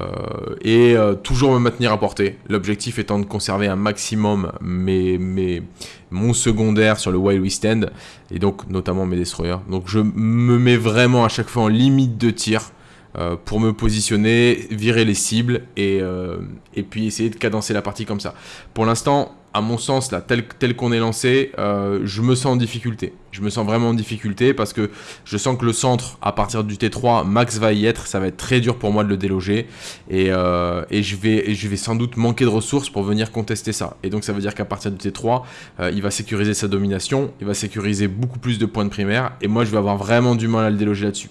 et euh, toujours me maintenir à portée. L'objectif étant de conserver un maximum mes, mes, mon secondaire sur le Wild We Stand. Et donc notamment mes Destroyers. Donc je me mets vraiment à chaque fois en limite de tir. Euh, pour me positionner, virer les cibles et, euh, et puis essayer de cadencer la partie comme ça. Pour l'instant, à mon sens, là, tel, qu'on est lancé, euh, je me sens en difficulté. Je me sens vraiment en difficulté parce que je sens que le centre, à partir du T3, Max va y être. Ça va être très dur pour moi de le déloger. Et, je, vais, sans doute manquer de ressources pour venir contester ça. Et donc ça veut dire qu'à partir du T3, euh, il va sécuriser sa domination. Il va sécuriser beaucoup plus de points de primaire. Et moi, je vais avoir vraiment du mal à le déloger là-dessus.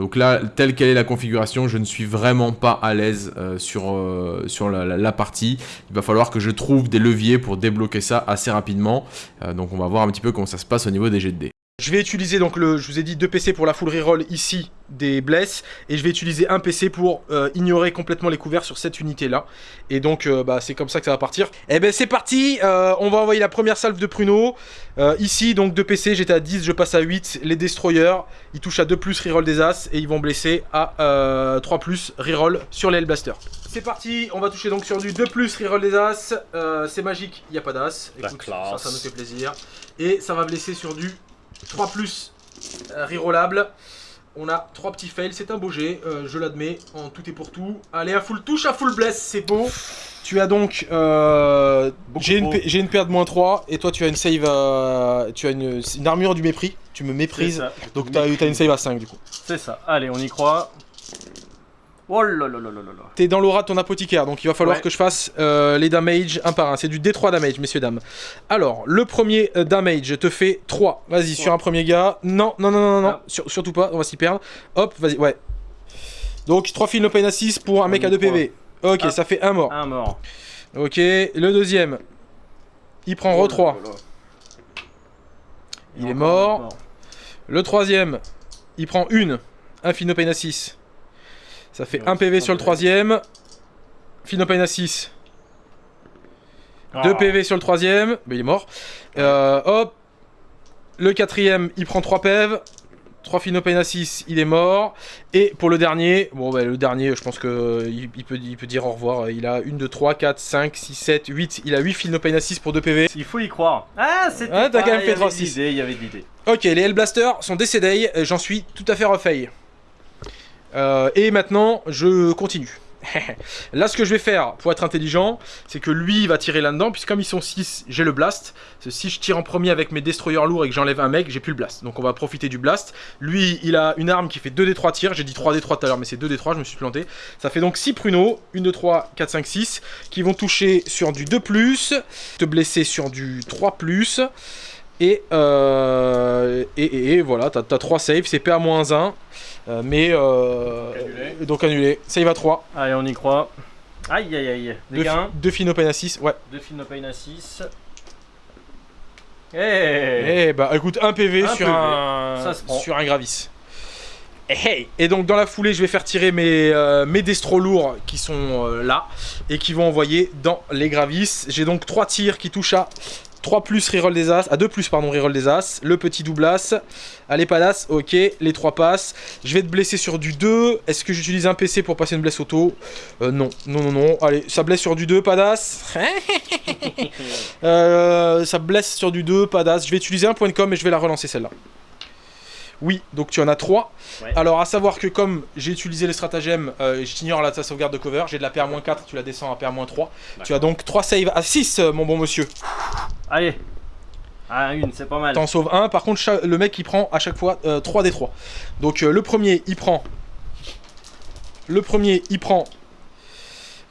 Donc là, telle qu'elle est la configuration, je ne suis vraiment pas à l'aise euh, sur, euh, sur la, partie. Il va falloir que je trouve des leviers pour débloquer ça assez rapidement. Euh, donc on va voir un petit peu comment ça se passe au niveau des jets de dés. Je vais utiliser donc le, je vous ai dit deux PC pour la full reroll ici des blesses et je vais utiliser un PC pour euh, ignorer complètement les couverts sur cette unité là. Et donc euh, bah, c'est comme ça que ça va partir. Et ben c'est parti, euh, on va envoyer la première salve de pruneau. Euh, ici donc deux PC, j'étais à 10, je passe à 8. Les destroyers, ils touchent à 2 plus reroll des as et ils vont blesser à euh, 3 plus reroll sur les Hellblaster. C'est parti, on va toucher donc sur du 2 plus reroll des as. C'est magique, il n'y a pas d'as. Ça, ça nous fait plaisir. Et ça va blesser sur du 3 plus euh, rerollable. On a trois petits fails, c'est un beau jet, euh, je l'admets, en tout et pour tout. Allez, à full touche, à full bless, c'est beau. Tu as donc. euh, J'ai une, une paire de moins 3, et toi tu as une save à. Tu as une, une armure du mépris, tu me méprises. ça. Donc t'as as une save à 5 du coup. C'est ça. Allez, on y croit. Oh là là là là là. T'es dans l'aura de ton apothicaire, donc il va falloir Ouais. que je fasse euh, les damage un par un. C'est du D3 damage, messieurs, dames. Alors, le premier euh, damage te fait 3. Vas-y, sur un premier gars. Non, non, non, non, non, Ah. sur- surtout pas, on va s'y perdre. Hop, vas-y, ouais. Donc, 3 films no pain à 6 pour un mec à y 2 PV. Ok, Ah. ça fait un mort. Un mort. Ok, le deuxième. Il prend Oh re 3. là là. Il Et est mort. mort. Le troisième, il prend une. Un film no pain à 6. Ça fait Ouais, 1 PV sur le troisième. Film no pain à 6. 2 Ah. PV sur le troisième, mais il est mort. Euh, hop. Le quatrième, il prend 3 PEV. 3 Phinopain à 6, il est mort. Et pour le dernier, bon bah le dernier, je pense que il, il peut, il peut dire au revoir. Il a 1, 2, 3, 4, 5, 6, 7, 8. Il a 8 Phinopain à 6 pour 2 PV. Il faut y croire. Ah, c'était. Ah, t'as quand même fait avait 3, de 6. l'idée, Il y avait de l'idée. Ok, les Hellblasters sont décédés, j'en suis tout à fait refait. Euh, et maintenant, je continue. Là, ce que je vais faire pour être intelligent, c'est que lui il va tirer là-dedans, puisque comme ils sont 6, j'ai le blast. Si je tire en premier avec mes destroyers lourds et que j'enlève un mec, j'ai plus le blast. Donc on va profiter du blast. Lui, il a une arme qui fait 2d3 tirs. J'ai dit 3d3 tout à l'heure, mais c'est 2d3, je me suis planté. Ça fait donc 6 pruneaux, 1, 2, 3, 4, 5, 6, qui vont toucher sur du 2+, te blesser sur du 3+, et, euh, et, et- voilà, t'as 3 saves, c'est PA-1, euh, mais euh, Annulé. donc annulé. Save à 3, Allez, on y croit. Aïe aïe aïe. 2 Dégâts 1. fi- open à 6, ouais. 2 films pain à 6. Eh Eh bah écoute, un PV, Un sur, PV, Un, ça se prend. sur un Gravis. Eh, hey. Et donc dans la foulée, je vais faire tirer mes, euh, mes destros lourds qui sont euh, là et qui vont envoyer dans les Gravis. J'ai donc 3 tirs qui touchent à 3 plus reroll des as, à 2 plus pardon reroll des as, le petit double as, allez pas d'as, ok, les 3 passes. Je vais te blesser sur du 2, est-ce que j'utilise un PC pour passer une blesse auto? Euh, Non, non, non, non, allez, ça blesse sur du 2, pas d'as. Euh, ça blesse sur du 2, pas d'as. Je vais utiliser un point de com et je vais la relancer celle-là. Oui, donc tu en as 3. Ouais. Alors à savoir que comme j'ai utilisé les stratagèmes, euh, je t'ignore la ta sauvegarde de cover, j'ai de la PA-4, tu la descends à PA-3. Tu as donc 3 saves à 6 euh, mon bon monsieur. Allez. Ah, une, c'est pas mal. T'en sauves un, par contre le mec il prend à chaque fois 3 des 3. Donc euh, le premier il prend... Le premier il prend...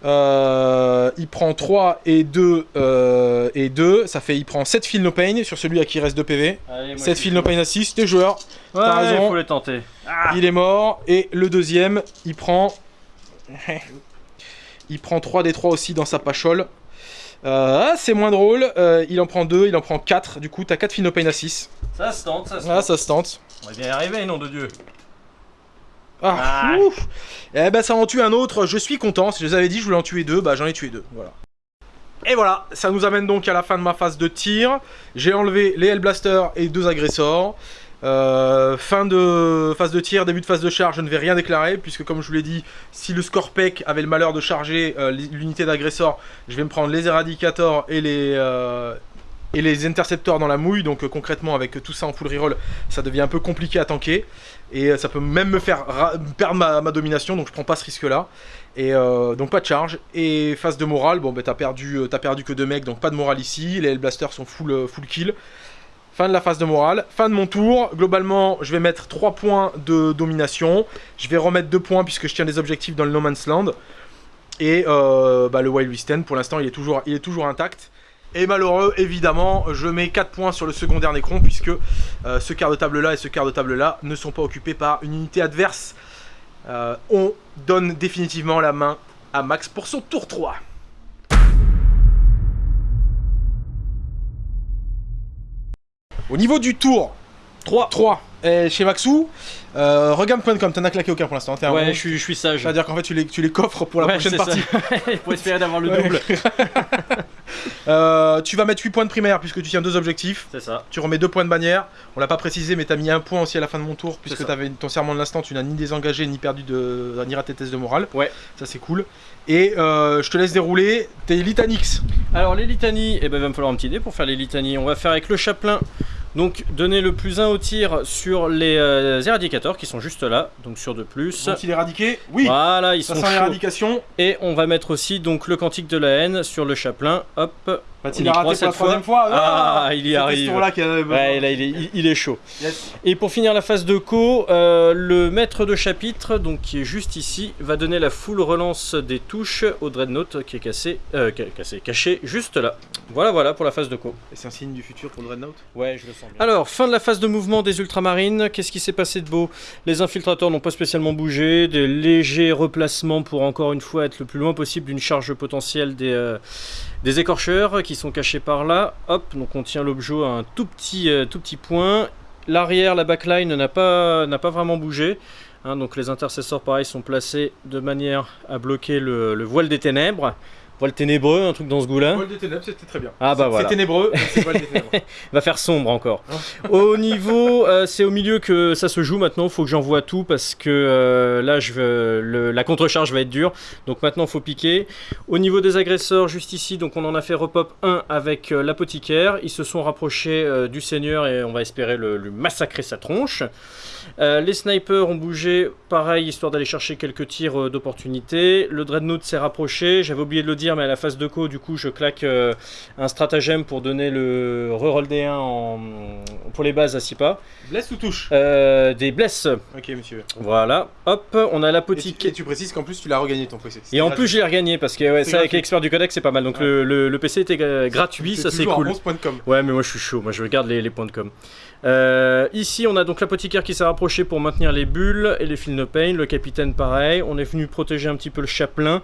euh, il prend 3 et 2 euh, et 2, ça fait il prend 7 fil no pain sur celui à qui il reste 2 PV. Allez, moi, 7 je fil suis no pain à 6, t'es joueur, Ouais, t'as raison. faut les tenter. Ah, il est mort. Et le deuxième, il prend... il prend 3 des 3 aussi dans sa pachole. Euh, ah, c'est moins drôle, euh, il en prend 2, il en prend 4, du coup t'as 4 Phinopain à 6. ça se tente, ça se Ah, tente. ça se tente. On va bien y arriver, nom de Dieu. Ah, Ah. ouf. Eh ben ça en tue un autre, je suis content, si je vous avais dit je voulais en tuer deux, bah j'en ai tué deux, voilà. Et voilà, ça nous amène donc à la fin de ma phase de tir. J'ai enlevé les Hellblasters et deux agresseurs. Euh, fin de phase de tir, début de phase de charge, je ne vais rien déclarer, puisque comme je vous l'ai dit, si le Scorpec avait le malheur de charger euh, l'unité d'agresseur, je vais me prendre les Eradicators et les, euh, et les intercepteurs dans la mouille. Donc concrètement, avec tout ça en full reroll, ça devient un peu compliqué à tanker. Et euh, ça peut même me faire perdre ma, domination, donc je prends pas ce risque-là. Et euh, donc pas de charge. Et phase de morale, bon ben t'as perdu, as perdu que deux mecs, donc pas de morale ici. Les Hellblasters sont full, full kill. Fin de la phase de morale. Fin de mon tour. Globalement, je vais mettre 3 points de domination. Je vais remettre 2 points puisque je tiens des objectifs dans le No Man's Land. Et bah, le Wild West pour l'instant, il est toujours intact. Et malheureux, évidemment, je mets 4 points sur le secondaire Necron puisque euh, ce quart de table là et ce quart de table là ne sont pas occupés par une unité adverse. Euh, on donne définitivement la main à Max pour son tour 3. Au niveau du tour 3, 3 chez Maxou, euh, regarde.com, t'en as claqué aucun pour l'instant. Ouais, je, suis, sage. C'est-à-dire qu'en fait, tu les, tu les coffres pour la prochaine partie. pour espérer d'avoir le double. Euh, tu vas mettre 8 points de primaire puisque tu tiens deux objectifs. C'est ça. Tu remets 2 points de bannière. On l'a pas précisé, mais t'as mis un point aussi à la fin de mon tour puisque t'avais ton serment de l'instant. Tu n'as ni désengagé ni perdu de. ni raté test de morale. Ouais. Ça, c'est cool. Et euh, je te laisse dérouler tes litanix. Alors, les litanies, eh ben, il va me falloir un petit dé pour faire les litanies. On va faire avec le chaplain donc donner le plus 1 au tir sur les euh, éradicateurs qui sont juste là, donc sur de plus. Sont-ils éradiqués Oui Voilà, ils sont chauds. l'éradication. Et on va mettre aussi donc le cantique de la haine sur le chaplain. Hop, La rater pour la troisième fois, Ah, ah il y arrive. Là ouais, là, il, est, il, est chaud. Et pour finir la phase de co, euh, le maître de chapitre, donc qui est juste ici, va donner la full relance des touches au Dreadnought qui est cassé, euh, cassé, caché juste là. Voilà, voilà pour la phase de co. Et c'est un signe du futur pour le Dreadnought? Ouais, je le sens bien. Alors, fin de la phase de mouvement des ultramarines. Qu'est-ce qui s'est passé de beau? Les infiltrateurs n'ont pas spécialement bougé. Des légers replacements pour encore une fois être le plus loin possible d'une charge potentielle des, euh, des écorcheurs qui sont cachés par là. Hop, donc on tient l'objet à un tout petit, euh, tout petit point. L'arrière, la backline n'a pas, vraiment bougé. Hein, donc les intercesseurs pareil sont placés de manière à bloquer le voile des ténèbres. Voile ténébreux, un truc dans ce goût-là. Voile des ténèbres, c'était très bien. Ah bah voilà. C'est ténébreux, c'est voile des ténèbres. Va faire sombre encore. au niveau, euh, c'est au milieu que ça se joue maintenant. Il faut que j'envoie tout parce que euh, là, je veux, la contre-charge va être dure. Donc maintenant, il faut piquer. Au niveau des agresseurs, juste ici, donc on en a fait repop 1 avec euh, l'apothicaire. Ils se sont rapprochés du seigneur et on va espérer le, le massacrer sa tronche. Les snipers ont bougé, pareil, histoire d'aller chercher quelques tirs d'opportunité. Le dreadnought s'est rapproché. J'avais oublié de le dire mais à la phase de co, du coup, je claque euh, un stratagème pour donner le reroll D1 en, pour les bases à 6 pas. Bless ou touche? Euh, Des blesses. Ok, monsieur. Voilà. Hop, on a la petite. Et tu, précises qu'en plus, tu l'as regagné ton PC. Et en plus, j'ai regagné parce que ouais, ça, avec l'expert du codex, c'est pas mal. Donc le, PC était gratuit, ça c'est cool. Ouais, mais moi je suis chaud. Moi je regarde les, les points de com. Euh, ici, on a donc l'apothicaire qui s'est rapproché pour maintenir les bulles et les fils de pain. Le capitaine, pareil. On est venu protéger un petit peu le chaplain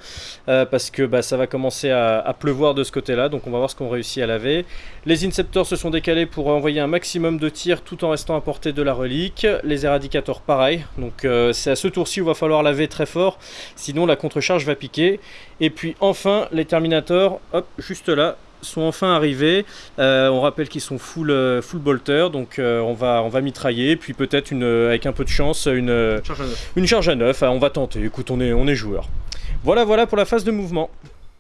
euh, parce que bah, ça va commencer à, pleuvoir de ce côté-là. Donc, on va voir ce qu'on réussit à laver. Les Inceptors se sont décalés pour envoyer un maximum de tirs tout en restant à portée de la relique. Les éradicateurs, pareil. Donc, euh, c'est à ce tour-ci où il va falloir laver très fort. Sinon, la contre-charge va piquer. Et puis, enfin, les Terminators, hop, juste là, sont enfin arrivés. Euh, on rappelle qu'ils sont full, euh, full bolter, donc euh, on, va, on va mitrailler, puis peut-être une, avec un peu de chance une charge à neuf. Une charge à neuf. on va tenter, écoute, on est, on est joueur. Voilà, voilà pour la phase de mouvement.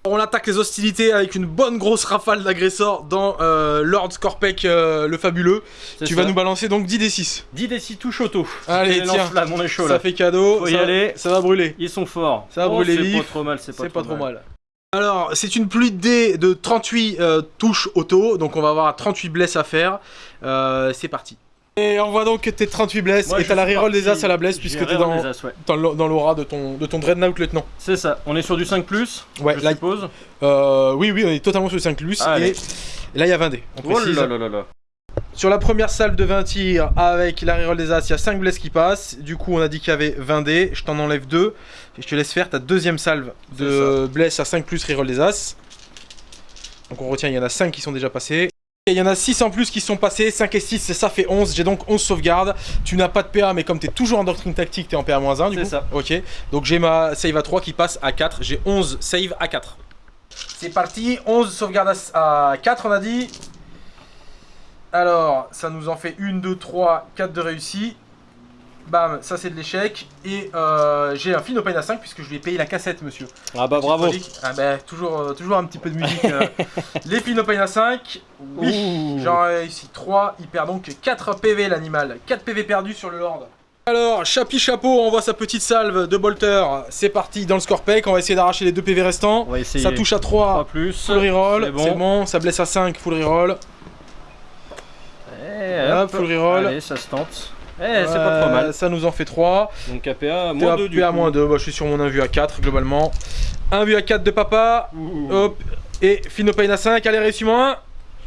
On attaque les hostilités avec une bonne grosse rafale d'agresseurs dans Lord Scorpec le fabuleux. Tu vas nous balancer donc 10 d6. 10 d6 touche auto. Allez, tiens. on est chaud ça fait cadeau. Faut y aller. Ça va brûler. Ils sont forts. Ça va brûler C'est pas trop mal, c'est pas, pas, trop mal. Alors, c'est une pluie de dés de 38 euh, touches auto, donc on va avoir 38 blesses à faire. Euh, c'est parti. Et on voit donc que t'es 38 blesses et t'as la reroll des as à la blesse puisque t'es dans, dans l'aura de ton, de ton Dreadnought lieutenant. C'est ça, on est sur du 5 plus, ouais, je suppose euh, Oui, oui, on est totalement sur du 5 plus et, là il y a 20 dés. On oh là là là là. Sur la première salve de 20 tirs avec la reroll des As, il y a 5 blesses qui passent. Du coup, on a dit qu'il y avait 20 dés. Je t'en enlève 2. Et je te laisse faire ta deuxième salve de blesses à 5 plus reroll des As. Donc on retient, il y en a 5 qui sont déjà passés. Et il y en a 6 en plus qui sont passés, 5 et 6, ça fait 11. J'ai donc 11 sauvegardes. Tu n'as pas de PA, mais comme tu es toujours en doctrine tactique, tu es en PA-1 du coup. C'est ça. Ok. Donc j'ai ma save à 3 qui passe à 4. J'ai 11 save à 4. C'est parti, 11 sauvegardes à 4 on a dit. Alors, ça nous en fait 1, 2, 3, 4 de réussi. Bam, ça c'est de l'échec. Et euh, j'ai un Finopane à 5 puisque je lui ai payé la cassette, monsieur. Ah bah bravo. Ah bah, toujours, euh, toujours un petit peu de musique. euh. les Finopane à 5. Oui, j'en ai réussi 3. Il perd donc 4 PV l'animal. 4 PV perdus sur le Lord. Alors, Chapi Chapeau envoie sa petite salve de bolter. C'est parti dans le Scorpec. On va essayer d'arracher les 2 PV restants. On va essayer. Ça touche à 3. 3 plus. Full reroll, C'est bon. c'est bon. ça blesse à 5, full reroll. Hop, full reroll. Allez, ça se tente. Eh, c'est pas trop mal. Ça nous en fait 3. Donc KPA, moins 2 du moins 2, bah, je suis sur mon 1 vue à 4 globalement. 1 vue à 4 de papa. Ouh. Hop. Et Finopane à 5, allez réussi moins 1.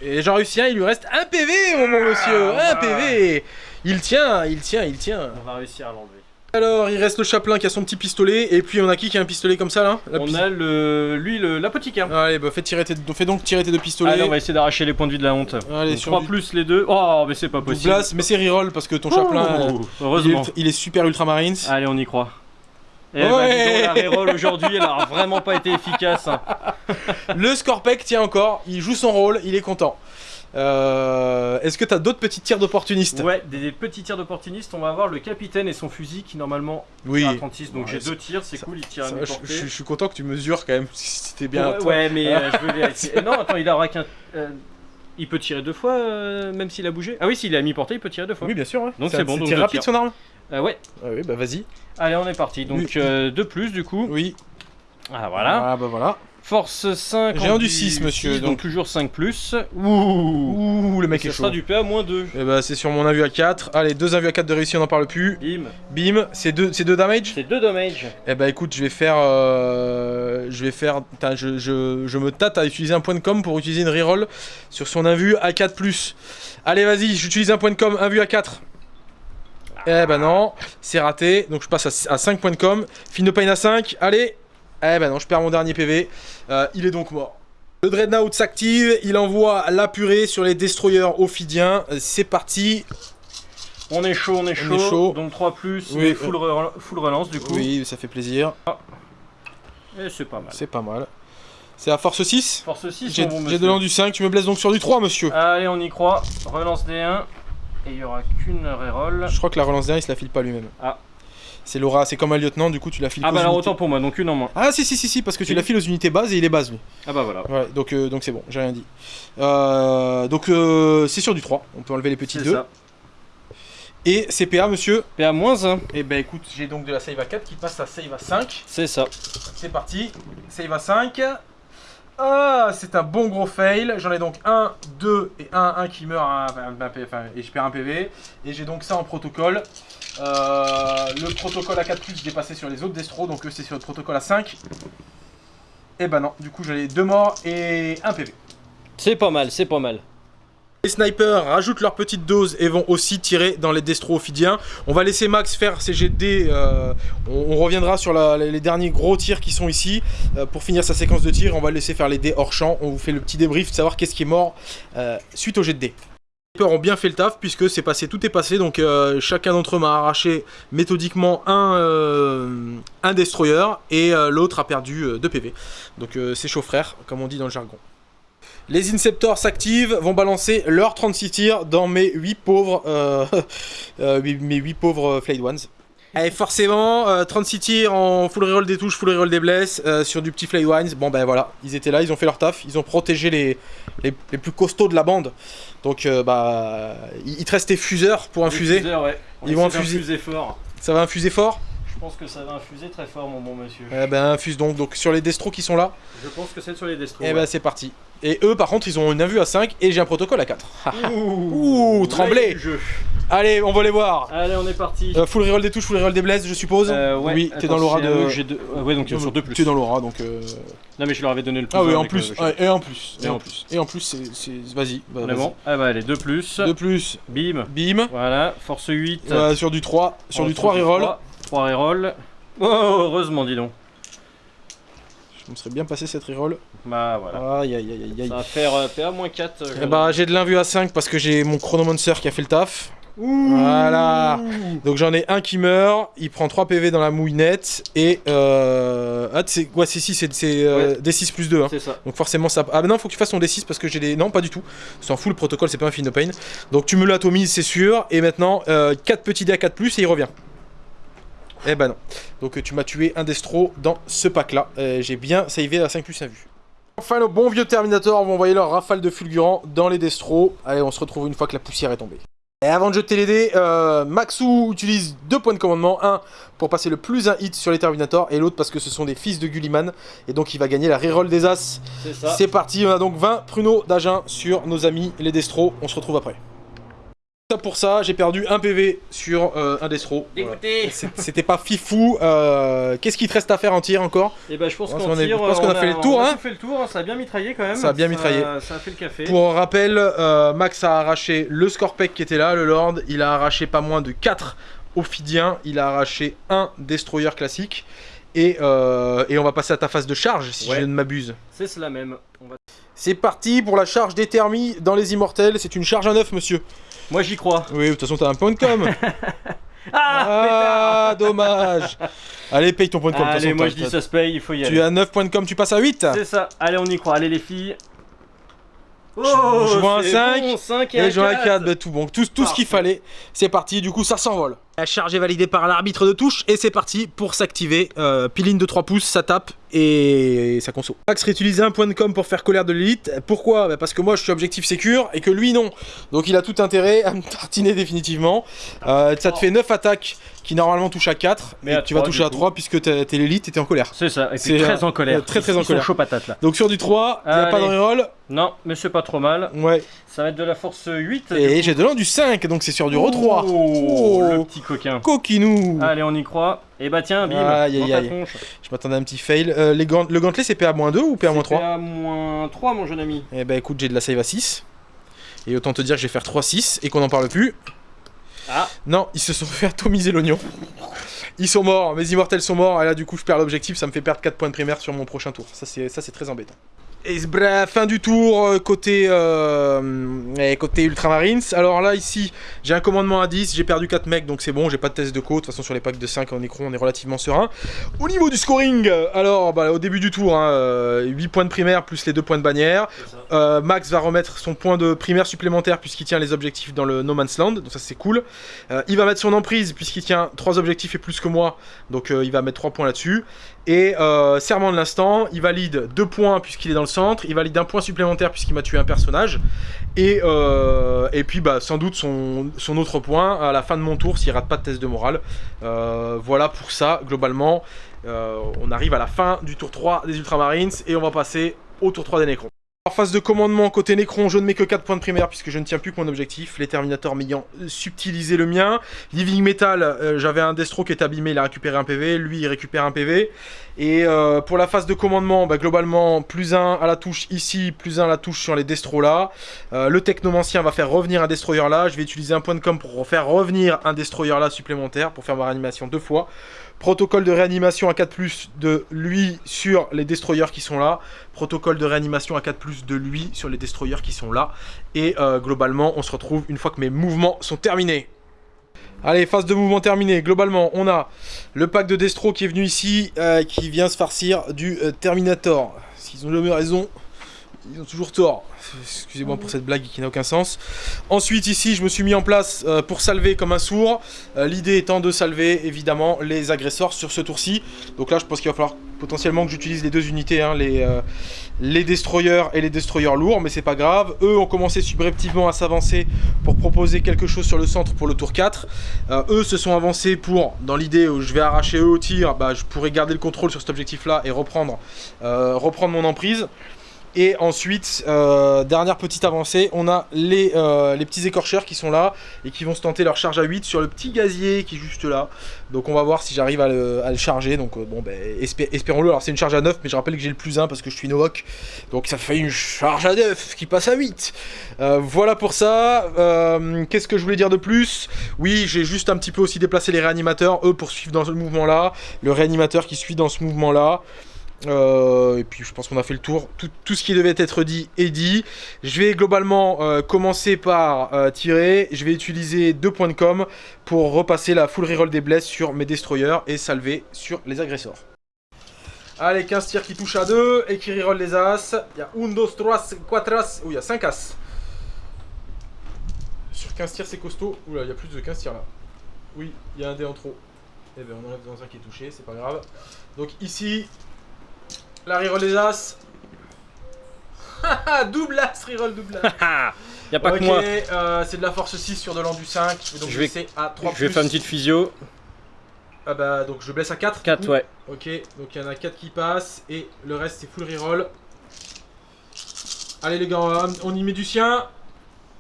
Et j'en réussis un, il lui reste un PV mon monsieur. Ah, Un PV. Il tient, il tient, il tient. On va réussir à l'enlever. Alors, il reste le chaplain qui a son petit pistolet. Et puis on a qui qui a un pistolet comme ça là La On a le, lui, le- l'apothicaire. Allez, bah fais, tirer tes... fais donc tirer tes deux pistolets. Allez, on va essayer d'arracher les points de vie de la honte. Allez, Donc, sur 3 du- plus les deux. Oh, mais c'est pas possible. Mais c'est reroll parce que ton chaplain, euh, Ouh, il, Heureusement. est, il est super ultramarines. Allez, on y croit. Et Ouais. bah, dis donc, la reroll aujourd'hui, elle a vraiment pas été efficace. hein. Le Scorpec tient encore, il joue son rôle, il est content. Euh, Est-ce que t'as d'autres petits tirs d'opportunistes Ouais, des, des petits tirs d'opportunistes. On va avoir le capitaine et son fusil qui normalement Oui. à 36. Donc Ouais, j'ai deux tirs, c'est cool, il tire à je, suis content que tu mesures quand même si c'était bien. Ouais, ouais, mais euh, je veux vérifier. Non, attends, il aura qu'un. euh, il peut tirer deux fois, euh, même s'il a bougé. Ah oui, s'il est à mi-portée, il peut tirer deux fois. Oui, bien sûr. ouais. Donc c'est bon, donc tir rapide tirs. son arme ouais. Ah oui, bah vas-y. Allez, on est parti. Donc Oui. deux plus du coup. Oui. Ah voilà. Ah bah voilà. Force 5. J'ai un du 6, monsieur, donc, donc. toujours 5 plus. Ouh. Ouh, le mec Ça est sera chaud. du PA moins 2. Et bah c'est sur mon invue à 4. Allez, deux invues à 4 de réussi, on n'en parle plus. Bim. Bim, c'est deux, c'est deux damage C'est 2 damage. Eh bah écoute, je vais faire. euh, je vais faire. Je, je, je me tâte à utiliser un point de com pour utiliser une reroll sur son invue à 4. Allez, vas-y, j'utilise un point de com, invue à 4. Eh bah non, c'est raté. Donc je passe à, à 5 points de com. Finopane à 5. Allez. Eh bah non, je perds mon dernier PV. Euh, il est donc mort. Le Dreadnought s'active, il envoie la purée sur les destroyers ophidiens. Euh, C'est parti. On est chaud, on est chaud. chaud. Donc 3 plus. Oui, et full, re- full relance du coup. Oui, ça fait plaisir. Et c'est pas mal. C'est pas mal. C'est à force 6 Force 6, J'ai bon de l'an du 5, tu me blesses donc sur du 3, monsieur. Allez, on y croit. Relance D1. Et il y aura qu'une reroll. Je crois que la relance derrière, il se la file pas lui-même. Ah. C'est Laura, c'est comme un lieutenant, du coup tu la files Ah bah alors unités. autant pour moi, donc une en moins. Ah si si si si parce que tu la files aux unités bases et il est base lui. Ah bah voilà. Ouais, donc euh, donc c'est bon, j'ai rien dit. Euh, donc euh, c'est sur du 3, on peut enlever les petits C'est 2. ça. Et CPA monsieur. PA moins 1. Et ben écoute, j'ai donc de la save à 4 qui passe à save à 5. C'est ça. C'est parti, save à 5. Ah, c'est un bon gros fail. J'en ai donc 1, 2 et 1, 1 qui meurt, un- un- un- enfin, et je perds un PV. Et j'ai donc ça en protocole. Euh, le protocole à 4 plus dépassé sur les autres destros, donc eux c'est sur le protocole à 5. Et bah non, du coup ai 2 morts et 1 PV. C'est pas mal, c'est pas mal. Les snipers rajoutent leur petite dose et vont aussi tirer dans les destros ophidiens. On va laisser Max faire ses jets de dés. euh, on, on reviendra sur la- les derniers gros tirs qui sont ici. Euh, pour finir sa séquence de tir, on va le laisser faire les dés hors champ. On vous fait le petit débrief de savoir qu'est-ce qui est mort euh, suite au jet de dés. Les ont bien fait le taf puisque c'est passé, tout est passé. Donc euh, chacun d'entre eux m'a arraché méthodiquement un, euh, destroyer et euh, l'autre a perdu 2 PV. Donc c'est chaud frère, comme on dit dans le jargon. Les Inceptors s'activent, vont balancer leurs 36 tirs dans mes 8 pauvres, mes 8 pauvres Flayed Ones. Et forcément, euh, 36 tirs en full reroll des touches, full reroll des blesses, euh, sur du petit Flayed Ones. Bon ben voilà, ils étaient là, ils ont fait leur taf, ils ont protégé les, les, les plus costauds de la bande. Donc euh, bah, il il te reste tes fuseurs pour infuser. Diffuseur, ouais. On Ils vont infuser. fort. Ça va infuser fort? Je pense que ça va infuser très fort, mon bon monsieur. Eh ben infuse donc, donc sur les destros qui sont là. Je pense que c'est sur les destros. Et ben c'est parti. Et eux par contre ils ont une invue à 5 et j'ai un protocole à 4. Ouh, Ouh, tremblé. jeu. Allez, on va les voir. Allez, on est parti. Euh, full reroll des touches, full reroll des blesses, je suppose. Euh, ouais. Oui, t'es dans l'aura de. deux- Ouais, donc euh, sur deux plus. T'es dans l'aura, donc. euh, Non, mais je leur avais donné le plus. Ah oui, en plus. ouais, et en plus. Et Et en plus. Et en plus, c'est. Vas-y. bah, On est vas-y. bon Ah bah allez, 2 plus. De plus, Bim. bim. Voilà, force 8. Voilà, sur du 3. Sur du 3 reroll. 3 reroll. Oh, heureusement, dis donc. Je me serais bien passé cette reroll. Bah voilà. Aïe aïe aïe aïe aïe. Ça va faire euh, PA-4. Eh bah, j'ai de l'invue à 5 parce que j'ai mon chronomancer qui a fait le taf. Voilà. Donc j'en ai un qui meurt, il prend 3 PV dans la mouinette et euh... ah c'est ouais c'est 6 c'est c'est, euh, D6 plus 2 hein. C'est ça. Donc forcément ça ah bah non faut que tu fasses ton D6 parce que j'ai des non pas du tout. C'est en full protocole, c'est pas un Finopane. Donc tu me l'atomises c'est sûr et maintenant 4 petits dés à 4 plus et il revient. Eh ben non. Donc tu m'as tué un destro dans ce pack-là. Euh, J'ai bien savé à 5 plus 1 vue. Enfin, nos bons vieux Terminator vont envoyer leur rafale de fulgurant dans les destros. Allez, on se retrouve une fois que la poussière est tombée. Et avant de jeter les dés, euh, Maxou utilise deux points de commandement. Un pour passer le plus un hit sur les Terminators et l'autre parce que ce sont des fils de Gulliman. Et donc il va gagner la reroll des As. C'est parti, on a donc 20 pruneaux d'Agen sur nos amis les Destros. On se retrouve après. Ça pour ça, j'ai perdu un PV sur euh, un Destro. Écoutez C'était pas fifou. Euh, Qu'est-ce qu'il te reste à faire en tir encore? Et bah je pense Je pense qu'on euh, qu'on a fait le tour, on a hein. fait le tour, hein, ça a bien mitraillé quand même. Ça a bien mitraillé. Ça a fait le café. Pour rappel, euh, Max a arraché le Scorpec qui était là, le Lord. Il a arraché pas moins de 4 Ophidiens. Il a arraché un Destroyer classique. Et, euh, et on va passer à ta phase de charge si Ouais. je ne m'abuse. C'est cela même. Va- C'est parti pour la charge des thermies dans les immortels. C'est une charge à neuf, monsieur. Moi j'y crois. Oui, de toute façon, t'as un point de com. Ah, ah, dommage. Allez, paye ton point de com. de toute Allez, façon, moi t'as- je dis ça se paye, il faut y aller. Tu as 9 points de com, tu passes à 8. C'est ça. Allez, on y croit. Allez les filles. Oh, je vois un c'est 5, bon, 5 et, Et un j'en ai 4. 4, bah, tout bon, tout, tout ce qu'il fallait, c'est parti, du coup ça s'envole. La charge est validée par l'arbitre de touche et c'est parti pour s'activer. Euh, piline de 3 pouces, ça tape et ça conso. Max réutilisait un point de com pour faire colère de l'élite. Pourquoi? Bah, Parce que moi je suis objectif sécure et que lui non. Donc il a tout intérêt à me tartiner définitivement. Euh, ça te fait 9 attaques qui normalement touchent à 4, Mais tu vas toucher à coup. 3 puisque t'es l'élite et t'es en colère. C'est ça, et C'est, puis très en colère. euh, très, très Ils en colère. chauds patates là. Donc sur du 3, il n'y a pas de reroll. Non, mais c'est pas trop mal. Ouais. Ça va être de la force 8. Et j'ai de l'an du 5, donc c'est sur du re 3. Oh, le petit coquin. Coquinou Allez, on y croit. Et bah tiens, bim, Aïe, aïe, aïe. Je m'attendais à un petit fail. Euh, les gant- le gantelet c'est PA-2 ou PA-3 PA-3, mon jeune ami. Eh ben écoute, j'ai de la save à 6. Et autant te dire que je vais faire 3-6 et qu'on n'en parle plus. Ah. Non, ils se sont fait atomiser l'oignon. Ils sont morts, mes immortels sont morts, et là du coup je perds l'objectif, ça me fait perdre 4 points de primaire sur mon prochain tour. Ça, c'est très embêtant. Et bref, fin du tour euh, côté, euh, côté Ultramarines. Alors là, ici, j'ai un commandement à 10, j'ai perdu 4 mecs, donc c'est bon, j'ai pas de test de côte. De toute façon, sur les packs de 5 en écron, on est relativement serein. Au niveau du scoring, alors bah, au début du tour, hein, euh, 8 points de primaire plus les 2 points de bannière. Euh, Max va remettre son point de primaire supplémentaire puisqu'il tient les objectifs dans le No Man's Land, donc ça c'est cool. Euh, il va mettre son emprise puisqu'il tient 3 objectifs et plus que moi, donc il va mettre 3 points là-dessus. Et euh, serment de l'instant, il valide 2 points puisqu'il est dans le centre, il valide un point supplémentaire puisqu'il m'a tué un personnage. Et, euh, puis bah, sans doute son, autre point à la fin de mon tour s'il rate pas de test de morale. Euh, voilà pour ça, globalement. On arrive à la fin du tour 3 des Ultramarines et on va passer au tour 3 des Necrons. Phase de commandement, côté Necron, je ne mets que 4 points de primaire puisque je ne tiens plus que mon objectif. Les Terminators m'ayant subtilisé le mien. Living Metal, euh, j'avais un Destro qui est abîmé, il a récupéré un PV. Lui, il récupère un PV. Et euh, pour la phase de commandement, bah, globalement, plus 1 à la touche ici, plus 1 à la touche sur les Destros là. Euh, le Technomancien va faire revenir un Destroyer là. Je vais utiliser un point de com pour faire revenir un Destroyer là supplémentaire pour faire ma réanimation deux fois. Protocole de réanimation à 4+, de lui sur les destroyers qui sont là. Protocole de réanimation à 4+, de lui sur les destroyers qui sont là. Et euh, globalement, on se retrouve une fois que mes mouvements sont terminés. Allez, phase de mouvement terminée. Globalement, on a le pack de Destro qui est venu ici, euh, qui vient se farcir du euh, Terminator. S'ils ont jamais raison, ils ont toujours tort. Excusez-moi pour cette blague qui n'a aucun sens. Ensuite, ici, je me suis mis en place euh, pour salver comme un sourd. Euh, L'idée étant de salver, évidemment, les agresseurs sur ce tour-ci. Donc là, je pense qu'il va falloir potentiellement que j'utilise les deux unités, hein, les, euh, les destroyers et les destroyers lourds, mais c'est pas grave. Eux ont commencé subrepticement à s'avancer pour proposer quelque chose sur le centre pour le tour 4. Euh, eux se sont avancés pour, dans l'idée où je vais arracher eux au tir, bah, je pourrais garder le contrôle sur cet objectif-là et reprendre, reprendre mon emprise. Et ensuite, euh, dernière petite avancée, on a les, euh, les petits écorcheurs qui sont là et qui vont se tenter leur charge à 8 sur le petit gazier qui est juste là. Donc on va voir si j'arrive à le, charger. Donc euh, bon, ben, espé- espérons-le. Alors c'est une charge à 9, mais je rappelle que j'ai le plus 1 parce que je suis Novok. Donc ça fait une charge à 9 qui passe à 8. Euh, voilà pour ça. Qu'est-ce que je voulais dire de plus? Oui, j'ai juste un petit peu aussi déplacé les réanimateurs. Eux poursuivent dans ce mouvement-là. Le réanimateur qui suit dans ce mouvement-là. Euh, et puis je pense qu'on a fait le tour. Tout, ce qui devait être dit est dit. Je vais globalement euh, commencer par euh, tirer. Je vais utiliser deux points de com pour repasser la full reroll des blesses sur mes destroyers et salver sur les agresseurs. Allez, 15 tirs qui touchent à 2 et qui reroll les as. Il y a 1, 2, 3, 4 as. Ouh, il y a 5 as. Sur 15 tirs, c'est costaud. Oula, il y a plus de 15 tirs là. Oui, il y a un dé en trop. Eh ben, on enlève dans un qui est touché, c'est pas grave. Donc ici, la reroll des As. double As, reroll double As. y a pas ok, que moi. euh, c'est de la force 6 sur de l'an du 5. Donc Je vais- à 3 Je vais faire une petite physio. Ah bah donc je blesse à 4. 4, ouais. Ok, donc il y en a 4 qui passent et le reste c'est full reroll. Allez les gars, on- on y met du sien.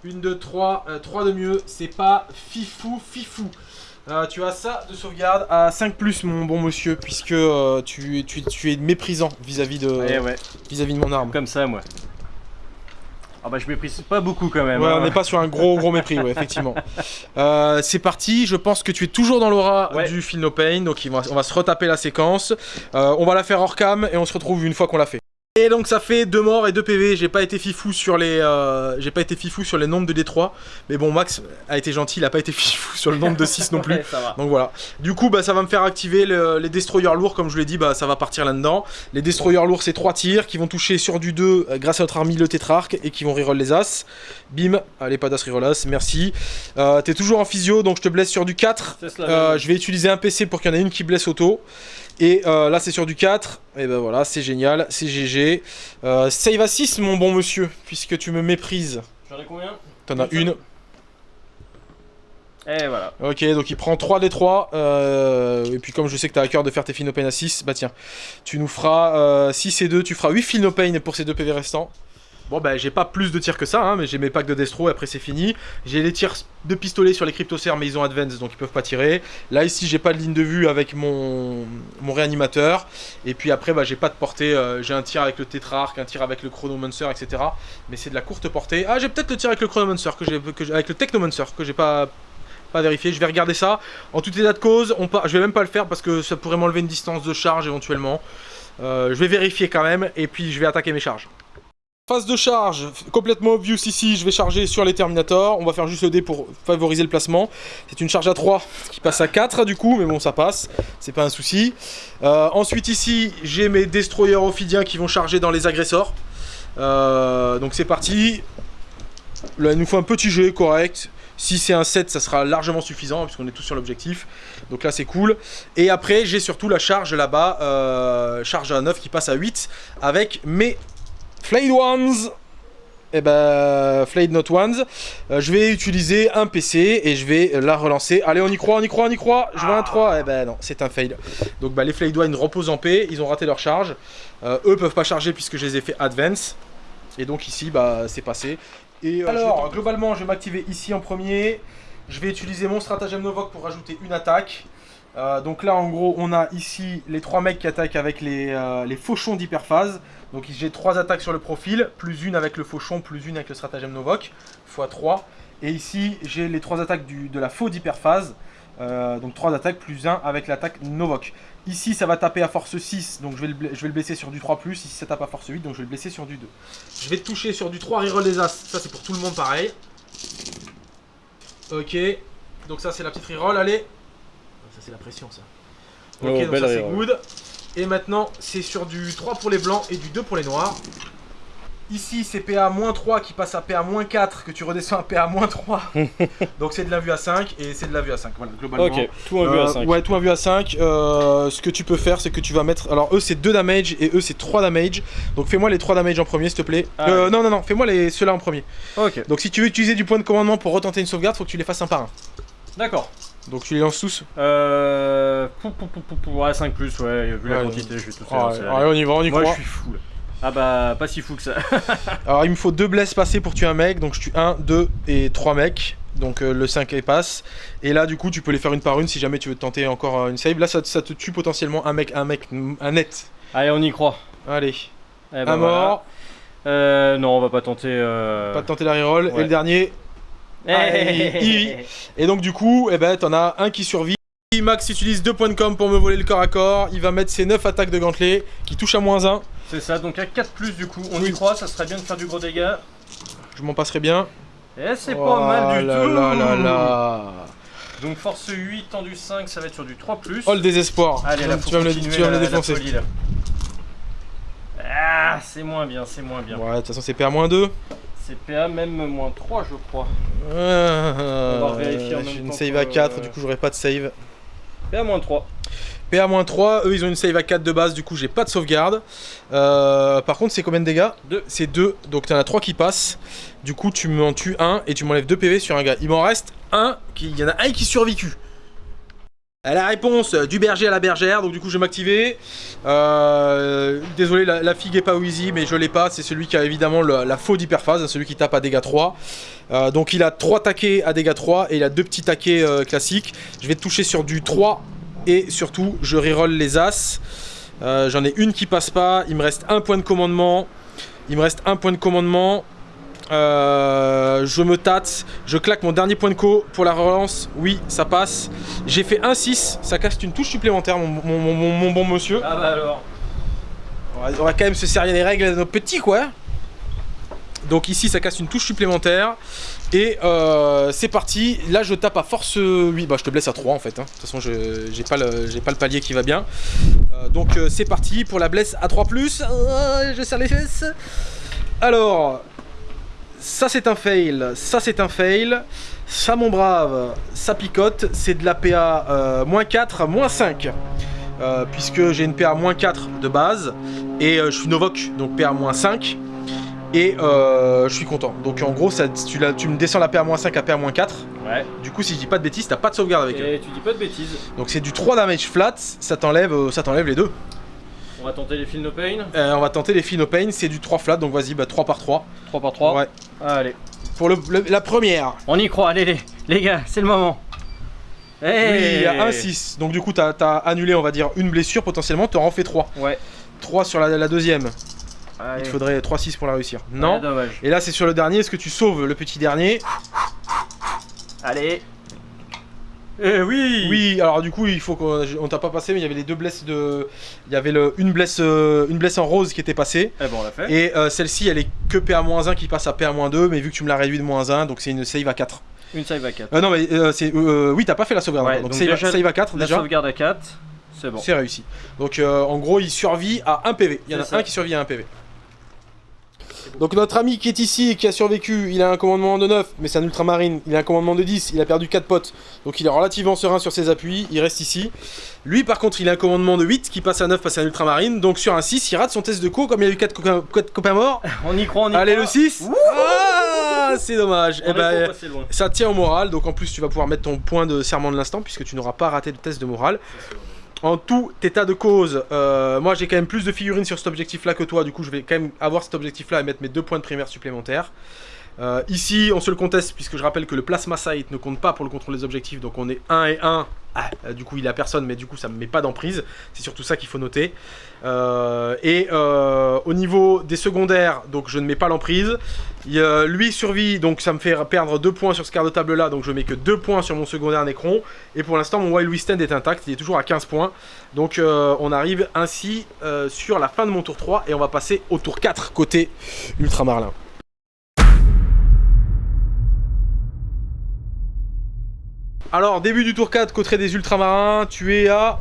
1, 2, 3, 3 de mieux, c'est pas fifou, fifou. Euh, tu as ça de sauvegarde à 5 plus mon bon monsieur puisque euh, tu, tu, tu es méprisant vis-à-vis de, Ouais, ouais. vis-à-vis de mon arme. Comme ça, moi. Ah bah je méprise pas beaucoup quand même. Ouais, hein. on n'est pas sur un gros gros mépris, ouais, effectivement. Euh, c'est parti, je pense que tu es toujours dans l'aura Ouais. du Feel No Pain, donc va- on va se retaper la séquence. On va la faire hors cam et on se retrouve une fois qu'on l'a fait. Et donc ça fait deux morts et deux PV. J'ai pas été fifou sur les, euh, j'ai pas été fifou sur les nombres de D3, mais bon Max a été gentil, il a pas été fifou sur le nombre de 6 non plus. Ouais. Donc voilà. Du coup, bah, ça va me faire activer le- les destroyers lourds, comme je l'ai dit, bah, ça va partir là-dedans. Les destroyers lourds, c'est 3 tirs qui vont toucher sur du 2 euh, grâce à notre army le tétrarque et qui vont reroll les as. Bim, allez, pas d'as reroll as, merci. Euh, T'es toujours en physio, donc je te blesse sur du 4. C'est cela. Euh, je vais utiliser un PC pour qu'il y en ait une qui blesse auto. Et euh, là, c'est sur du 4. Et ben voilà, c'est génial, c'est GG. Euh, save à 6, mon bon monsieur, puisque tu me méprises. J'en ai combien? T'en as Une. Et voilà. Ok, donc il prend 3 des 3. euh, et puis comme je sais que t'as à cœur de faire tes Finopane à 6, bah tiens, tu nous feras euh, 6 et 2, tu feras 8 Finopane pour ces 2 PV restants. Bon bah j'ai pas plus de tirs que ça, hein, mais j'ai mes packs de destro et après c'est fini. J'ai les tirs de pistolet sur les cryptocers mais ils ont advance donc ils peuvent pas tirer. Là ici j'ai pas de ligne de vue avec mon, mon réanimateur. Et puis après bah j'ai pas de portée, euh, j'ai un tir avec le tétrarque, un tir avec le chronomancer etc. Mais c'est de la courte portée. Ah j'ai peut-être le tir avec le chronomancer, que que avec le technomancer que j'ai pas pas vérifié, je vais regarder ça. En tout état de cause, je vais même pas le faire parce que ça pourrait m'enlever une distance de charge éventuellement. Euh, je vais vérifier quand même et puis je vais attaquer mes charges. Phase de charge, complètement obvious ici, je vais charger sur les Terminators. On va faire juste le dé pour favoriser le placement. C'est une charge à 3 qui passe à 4 du coup, mais bon ça passe, c'est pas un souci. Euh, ensuite ici, j'ai mes Destroyers Ophidiens qui vont charger dans les agresseurs. Euh, donc c'est parti. Là il nous faut un petit jet correct. Si c'est un 7, ça sera largement suffisant, puisqu'on est tous sur l'objectif. Donc là, c'est cool. Et après, j'ai surtout la charge là-bas, euh, charge à 9 qui passe à 8, avec mes Flayed Ones. Et ben, Flayed Not Ones. Euh, je vais utiliser un PC et je vais la relancer. Allez, on y croit, on y croit, on y croit. Je veux un 3. Eh ben non, c'est un fail. Donc bah, les Flayed Ones reposent en paix. Ils ont raté leur charge. Euh, eux peuvent pas charger puisque je les ai fait advance. Et donc ici, bah, c'est passé. Et euh, alors, globalement, je vais m'activer ici en premier. Je vais utiliser mon stratagème Novok pour rajouter une attaque. Euh, donc là, en gros, on a ici les trois mecs qui attaquent avec les, euh, les fauchons d'hyperphase. Donc j'ai trois attaques sur le profil, plus une avec le fauchon, plus une avec le stratagème Novok, x 3. Et ici, j'ai les trois attaques du- de la faux d'hyperphase. Euh, donc 3 attaques plus 1 avec l'attaque Novok. Ici, ça va taper à force 6, donc je vais, le, je vais le blesser sur du 3+. Ici, ça tape à force 8, donc je vais le blesser sur du 2. Je vais toucher sur du 3 reroll des As. Ça, c'est pour tout le monde pareil. Ok. Donc ça, c'est la petite reroll. Allez. Ça, c'est la pression, ça. Ok, Oh, donc ça, c'est good. Et maintenant, c'est sur du 3 pour les blancs et du 2 pour les noirs. Ici, c'est PA-3 qui passe à PA-4, que tu redescends à PA-3. donc c'est de la vue à 5 et c'est de la vue à 5. Voilà, globalement. Ok, tout en vue à Euh, 5. Ouais, tout en vue à 5. Euh, ce que tu peux faire, c'est que tu vas mettre. Alors, eux, c'est 2 damage et eux, c'est 3 damage. Donc, fais-moi les 3 damage en premier, s'il te plaît. Ah Euh, ouais. Non, non, non, fais-moi les... ceux-là en premier. Ok, Donc, si tu veux utiliser du point de commandement pour retenter une sauvegarde, faut que tu les fasses un par un. d'accord. Donc, tu les lances tous. Euh. Pou, pou, pou, pou, pou, ouais, 5 plus, ouais, vu la quantité, je vais tout faire. allez, on y va, on y Moi, croit. je suis fou là. Ah bah, pas si fou que ça. Alors, il me faut 2 blesses passés pour tuer un mec. Donc, je tue 1, 2 et 3 mecs. Donc, euh, le 5 est passe. Et là, du coup, tu peux les faire une par une si jamais tu veux tenter encore euh, une save. Là, ça, ça te tue potentiellement un mec, un mec, un net. Allez, on y croit. Allez, Eh ben, un voilà. mort. Euh, non, on va pas tenter. Euh... Pas tenter la reroll. Ouais. Et le dernier, Hey Et donc du coup, eh ben, t'en as un qui survit. Max utilise 2 points de com pour me voler le corps à corps. Il va mettre ses 9 attaques de gantelet qui touchent à moins 1. C'est ça, donc à 4 plus du coup, on Oui. y croit, ça serait bien de faire du gros dégâts. Je m'en passerai bien. Eh, c'est Oh pas mal du là tout là là là. Donc force 8, tendu 5, ça va être sur du 3 plus. Oh le désespoir. Allez, tu, là, tu vas me le, continuer tu vas me le la- la défoncer. folie, là. Ah, c'est moins bien, c'est moins bien. Ouais, de toute façon c'est PA-2. C'est PA même moins 3, je crois. Euh, On va vérifier en même J'ai une temps save que- à 4, du coup j'aurai pas de save. PA-3. PA-3, eux ils ont une save à 4 de base, du coup j'ai pas de sauvegarde. Euh, par contre, c'est combien de dégâts 2. C'est 2, donc t'en as 3 qui passent. Du coup, tu m'en tues un et tu m'enlèves 2 PV sur un gars. Il m'en reste un, qui... il y en a un qui survécu. La réponse du berger à la bergère, donc du coup je vais m'activer. Euh, désolé, la, figue est pas easy, mais je l'ai pas. C'est celui qui a évidemment la faux d'hyperphase, celui qui tape à dégâts 3. Euh, donc il a 3 taquets à dégâts 3 et il a 2 petits taquets euh, classiques. Je vais toucher sur du 3 et surtout je reroll les as. J'en ai une qui passe pas, il me reste un point de commandement. Il me reste un point de commandement. Euh, je me tâte, je claque mon dernier point de co pour la relance. Oui, ça passe. J'ai fait un 6, ça casse une touche supplémentaire, mon, mon- mon- mon- mon bon monsieur. Ah bah alors. On va, on va quand même se servir des règles de nos petits, quoi. Donc ici, ça casse une touche supplémentaire. Et euh, c'est parti. Là, je tape à force 8. Bah, je te blesse à 3 en fait. hein. De toute façon, j'ai pas, le- j'ai pas le palier qui va bien. Euh, donc, euh, c'est parti pour la blesse à 3. Euh, je serre les fesses. Alors, ça c'est un fail. Ça c'est un fail. Ça, mon brave, ça picote. C'est de la PA euh, moins 4, moins 5. Euh, puisque j'ai une PA moins 4 de base. Et euh, je suis Novok, donc PA moins 5. Et je suis content. Donc en gros, ça, tu, la- tu me descends la PA moins 5 à PA moins 4. Ouais. Du coup, si je dis pas de bêtises, t'as pas de sauvegarde avec eux. Et tu dis pas de bêtises. Donc c'est du 3 damage flat, ça t'enlève ça t'enlève les deux. On va tenter les fils no pain. Euh, on va tenter les Fino Pain, c'est du 3 flat, donc vas-y, bah 3 par 3. 3 par 3. Ouais. Allez. Pour le- le- la première, On y croit, allez les, les gars, c'est le moment. oui, Hey il y a un 6. Donc du coup, t'as as annulé, on va dire, une blessure potentiellement, t'en en fais 3. Ouais. 3 sur la, la deuxième. Allez. Il te faudrait 3-6 pour la réussir. Ouais, Non. dommage. Et là, c'est sur le dernier, est-ce que tu sauves le petit dernier? Allez. Eh oui Oui, alors du coup, il faut qu'on on t'a pas passé, mais il y avait les deux blesses de. Il y avait le, une, blesse, euh, une blesse en rose qui était passée. Eh ben on l'a fait. Et euh, celle-ci, elle est que PA-1 qui passe à PA-2, mais vu que tu me l'as réduit de moins 1, donc c'est une save à 4. Une save à 4. Euh, non, mais c'est. oui, t'as pas fait la sauvegarde. Ouais, donc donc save, déjà, save à 4 La déjà. sauvegarde à 4. C'est bon. C'est réussi. Donc en gros, il survit à 1 PV. Il y en a ça. un qui survit à 1 PV. Donc notre ami qui est ici et qui a survécu, il a un commandement de 9, mais c'est un ultramarine, il a un commandement de 10, il a perdu 4 potes, donc il est relativement serein sur ses appuis, il reste ici. Lui par contre, il a un commandement de 8 qui passe à 9 parce que c'est un ultramarine, donc sur un 6, il rate son test de co, comme il a eu 4, copains morts. On y croit, on y Allez croit. le 6 Ah c'est dommage. On Eh ben, ça tient au moral, donc en plus tu vas pouvoir mettre ton point de serment de l'instant puisque tu n'auras pas raté de test de morale. En tout état de cause, euh, moi j'ai quand même plus de figurines sur cet objectif là que toi, du coup je vais quand même avoir cet objectif là et mettre mes deux points de primaire supplémentaires. Euh, ici on se le conteste puisque je rappelle que le plasma sight ne compte pas pour le contrôle des objectifs, donc on est 1 et 1. Ah, euh, du coup il a personne mais du coup ça me met pas d'emprise, c'est surtout ça qu'il faut noter. Euh, et au niveau des secondaires, donc je ne mets pas l'emprise. Lui survit, donc ça me fait perdre 2 points sur ce quart de table là, donc je mets que 2 points sur mon secondaire Necron. Et pour l'instant, mon Wild Stand est intact, il est toujours à 15 points. Donc on arrive ainsi sur la fin de mon tour 3 et on va passer au tour 4 côté Ultramarlin. Alors, début du tour 4, côté des ultramarins, tu es à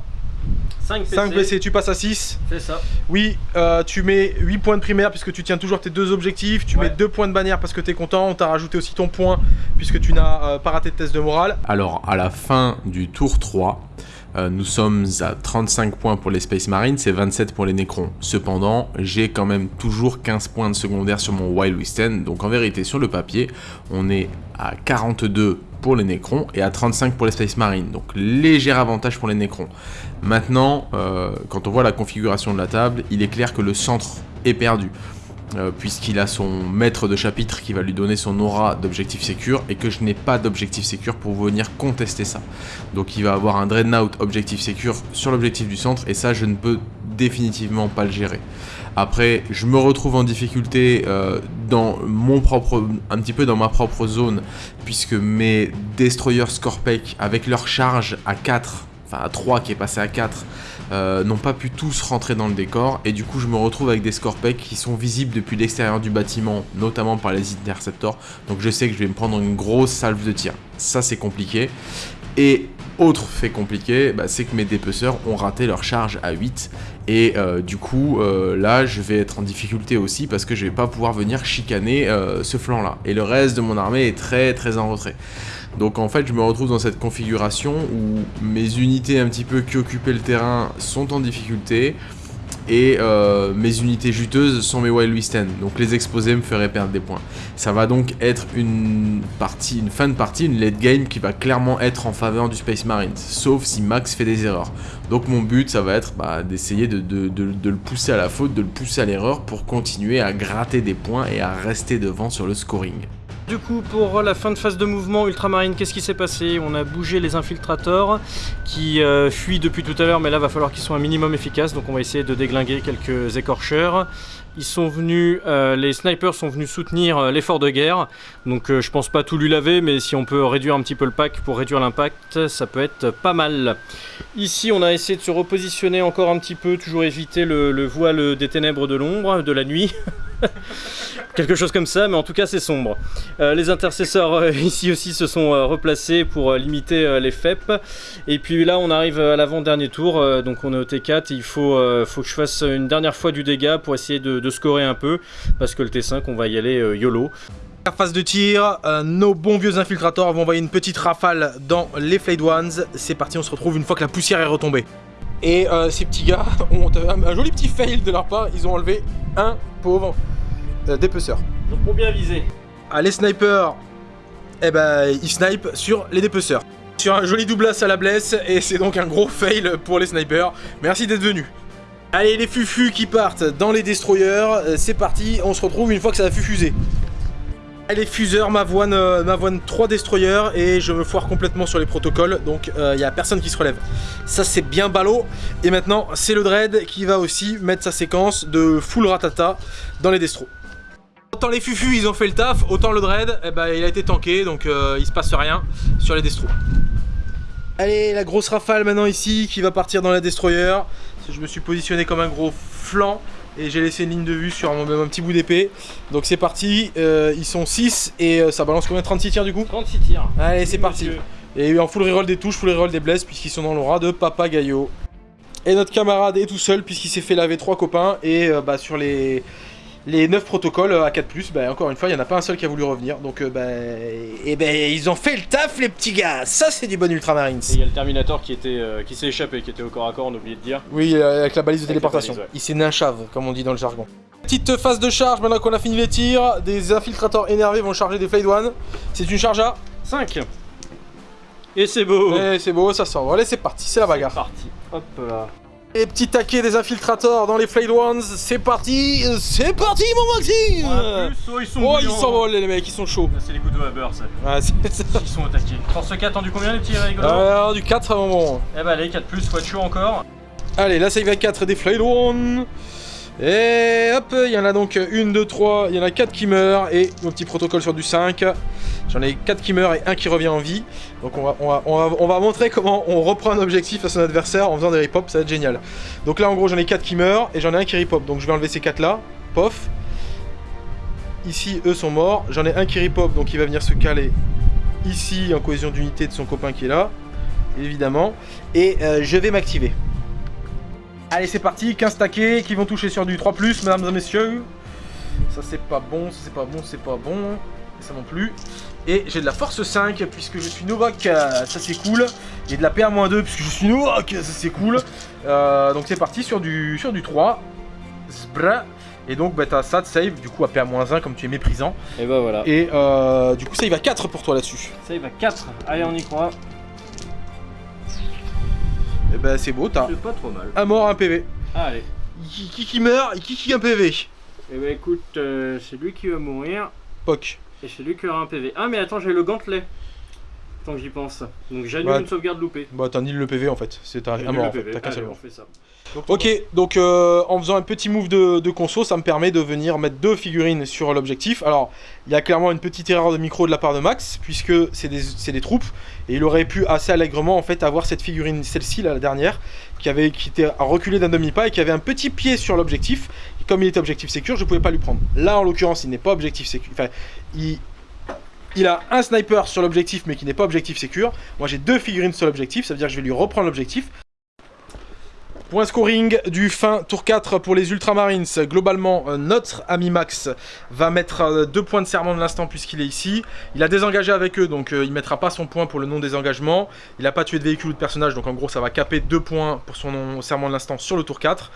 5 PC. 5 blessés, tu passes à 6. C'est ça. Oui, euh, tu mets 8 points de primaire puisque tu tiens toujours tes deux objectifs. Tu Ouais. mets 2 points de bannière parce que tu es content. On t'a rajouté aussi ton point puisque tu n'as euh, pas raté de test de morale. Alors, à la fin du tour 3, euh, nous sommes à 35 points pour les Space Marines et 27 pour les Necrons. Cependant, j'ai quand même toujours 15 points de secondaire sur mon Wild Wisten, donc en vérité, sur le papier, on est à 42 pour les Necrons et à 35 pour les Space Marines, donc léger avantage pour les Necrons. Maintenant, euh, quand on voit la configuration de la table, il est clair que le centre est perdu. euh, puisqu'il a son maître de chapitre qui va lui donner son aura d'objectif sécure et que je n'ai pas d'objectif sécure pour venir contester ça. Donc il va avoir un Dreadnought objectif sécure sur l'objectif du centre et ça je ne peux définitivement pas le gérer. Après, je me retrouve en difficulté euh, dans mon propre, un petit peu dans ma propre zone, puisque mes Destroyers Scorpec, avec leur charge à 4, enfin à 3 qui est passé à 4, euh, n'ont pas pu tous rentrer dans le décor, et du coup je me retrouve avec des Scorpec qui sont visibles depuis l'extérieur du bâtiment, notamment par les interceptors, donc je sais que je vais me prendre une grosse salve de tir. Ça c'est compliqué. Et Autre fait compliqué, bah, c'est que mes dépeceurs ont raté leur charge à 8 et euh, du coup euh, là je vais être en difficulté aussi parce que je vais pas pouvoir venir chicaner euh, ce flanc là et le reste de mon armée est très très en retrait. Donc en fait je me retrouve dans cette configuration où mes unités un petit peu qui occupaient le terrain sont en difficulté, et euh, mes unités juteuses sont mes Wild West donc les exposés me feraient perdre des points. Ça va donc être une partie, une fin de partie, une late game qui va clairement être en faveur du Space Marines, sauf si Max fait des erreurs. Donc mon but, ça va être bah, d'essayer de, de, le pousser à la faute, de le pousser à l'erreur pour continuer à gratter des points et à rester devant sur le scoring. Du coup, pour la fin de phase de mouvement ultramarine, qu'est-ce qui s'est passé? On a bougé les infiltrateurs qui euh, fuient depuis tout à l'heure, mais là, va falloir qu'ils soient un minimum efficaces. Donc, on va essayer de déglinguer quelques écorcheurs. Ils sont venus, euh, les snipers sont venus soutenir euh, l'effort de guerre. Donc, je pense pas tout lui laver, mais si on peut réduire un petit peu le pack pour réduire l'impact, ça peut être pas mal. Ici, on a essayé de se repositionner encore un petit peu, toujours éviter le, le voile des ténèbres de l'ombre, de la nuit. Quelque chose comme ça, mais en tout cas c'est sombre. Euh, les intercesseurs euh, ici aussi se sont euh, replacés pour limiter les FEP. Et puis là on arrive à l'avant-dernier tour, donc on est au T4, il faut, faut que je fasse une dernière fois du dégât pour essayer de, scorer un peu, parce que le T5 on va y aller YOLO. Phase de tir, nos bons vieux infiltrateurs vont envoyer une petite rafale dans les Flayed Ones. C'est parti, on se retrouve une fois que la poussière est retombée. Et ces petits gars ont un, joli petit fail de leur part, ils ont enlevé un pauvre euh, dépeceur. Donc pour bien viser. Ah, les snipers, eh ben, ils snipent sur les dépeceurs. Sur un joli doublas à la blesse, et c'est donc un gros fail pour les snipers. Merci d'être venus. Allez, les fufus qui partent dans les destroyers, euh, c'est parti, on se retrouve une fois que ça a fusé. Allez, fuseurs, m'avoine euh, 3 destroyers et je me foire complètement sur les protocoles, donc il euh, n'y a personne qui se relève. Ça c'est bien ballot. Et maintenant, c'est le Dread qui va aussi mettre sa séquence de full ratata dans les destros. Autant les fufus ils ont fait le taf, autant le dread eh ben, il a été tanké donc euh, il se passe rien sur les destros. Allez la grosse rafale maintenant ici qui va partir dans la destroyer. Je me suis positionné comme un gros flanc et j'ai laissé une ligne de vue sur mon, petit bout d'épée. Donc c'est parti, euh, ils sont 6 et euh, ça balance combien? 36 tirs du coup? 36 tirs. Allez c'est parti. Et en full reroll des touches, full reroll des blesses puisqu'ils sont dans l'aura de Papa Gaillot. Et notre camarade est tout seul puisqu'il s'est fait laver trois copains et bah, sur les les 9 protocoles à 4+, bah, encore une fois, il n'y en a pas un seul qui a voulu revenir. Donc, euh, bah, et ben, ils ont fait le taf, les petits gars. Ça, c'est du bon Ultramarines. Et il y a le Terminator qui, était, euh, qui s'est échappé, qui était au corps à corps, on a oublié de dire. Oui, euh, avec la balise de téléportation. Il s'est ninchave, comme on dit dans le jargon. Petite phase de charge, maintenant qu'on a fini les tirs, des infiltrateurs énervés vont charger des Fade One. C'est une charge à 5. Et c'est beau. Et c'est beau, ça sort. Allez, c'est parti, c'est la bagarre. C'est parti. Hop là. Les petits taquets des infiltrateurs dans les Flayed Ones, c'est parti C'est parti mon Maxime Oh, ils sont Oh, ils s'envolent les mecs, ils sont chauds. C'est les couteaux à beurre, ça. Ouais, c'est Ils sont attaqués. Force 4, du combien les petits rigolos Euh, du 4 à bon. Eh bah allez, 4 plus, faut être chaud encore. Allez, là ça y va 4 des Flayed Ones. Et hop, il y en a donc 1, 2, 3, il y en a 4 qui meurent et mon petit protocole sur du 5. J'en ai 4 qui meurent et 1 qui revient en vie. Donc on va, on, va, on, va, montrer comment on reprend un objectif à son adversaire en faisant des rip ça va être génial. Donc là en gros j'en ai 4 qui meurent et j'en ai un qui rip donc je vais enlever ces 4 là, pof. Ici eux sont morts, j'en ai un qui rip donc il va venir se caler ici en cohésion d'unité de son copain qui est là, évidemment. Et euh, je vais m'activer. Allez, c'est parti, 15 taquets qui vont toucher sur du 3+, mesdames et messieurs. Ça, c'est pas bon, ça, c'est pas bon, c'est pas bon. Ça non plus. Et j'ai de la force 5, puisque je suis Novak, ça c'est cool. Et de la PA-2, puisque je suis Novak, ça c'est cool. Euh, donc c'est parti sur du, sur du 3. Zbra. Et donc bah, t'as ça de save, du coup à PA-1 comme tu es méprisant. Et bah voilà. Et euh, du coup ça il va 4 pour toi là-dessus. Ça il va 4. Allez on y croit. Et eh ben c'est beau, t'as pas trop mal. un mort, un PV. Allez. Qui, qui, meurt et qui qui un PV Et eh ben écoute, euh, c'est lui qui va mourir. Poc. Et c'est lui qui aura un PV. Ah mais attends, j'ai le gantelet. Tant que j'y pense. Donc j'annule une sauvegarde loupée. Bah t'annules le PV en fait. C'est un, mort. T'as qu'un seul ok, donc euh, en faisant un petit move de, de, conso, ça me permet de venir mettre deux figurines sur l'objectif. Alors, il y a clairement une petite erreur de micro de la part de Max, puisque c'est des, des, troupes, et il aurait pu assez allègrement en fait avoir cette figurine, celle-ci, la dernière, qui, avait, qui était reculée d'un demi-pas et qui avait un petit pied sur l'objectif. Comme il était objectif sécure, je pouvais pas lui prendre. Là, en l'occurrence, il n'est pas objectif sécure. Enfin, il, a un sniper sur l'objectif mais qui n'est pas objectif sécure. Moi j'ai deux figurines sur l'objectif, ça veut dire que je vais lui reprendre l'objectif. Point scoring du fin tour 4 pour les Ultramarines. Globalement, euh, notre ami Max va mettre euh, deux points de serment de l'instant puisqu'il est ici. Il a désengagé avec eux, donc euh, il mettra pas son point pour le non-désengagement. Il n'a pas tué de véhicule ou de personnage, donc en gros ça va caper deux points pour son serment de l'instant sur le tour 4.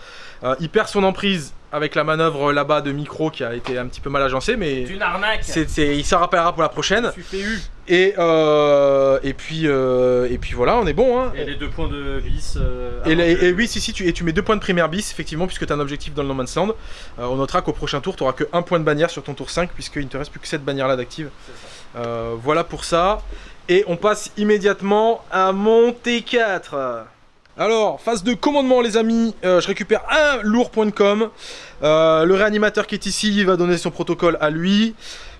il perd son emprise avec la manœuvre là-bas de micro qui a été un petit peu mal agencée, mais... C'est une arnaque Il s'en rappellera pour la prochaine. Eu. Et, euh, et, puis, euh, et puis voilà, on est bon. Hein. Et les deux points de bis. Euh, et, les, et, oui, si, si, tu, et tu mets deux points de primaire bis, effectivement, puisque tu as un objectif dans le No Man's Land. Euh, on notera qu'au prochain tour, tu n'auras que un point de bannière sur ton tour 5, puisqu'il ne te reste plus que cette bannière-là d'active. Euh, voilà pour ça. Et on passe immédiatement à mon T4. Alors, phase de commandement les amis, euh, je récupère un lourd.com. Euh, le réanimateur qui est ici va donner son protocole à lui.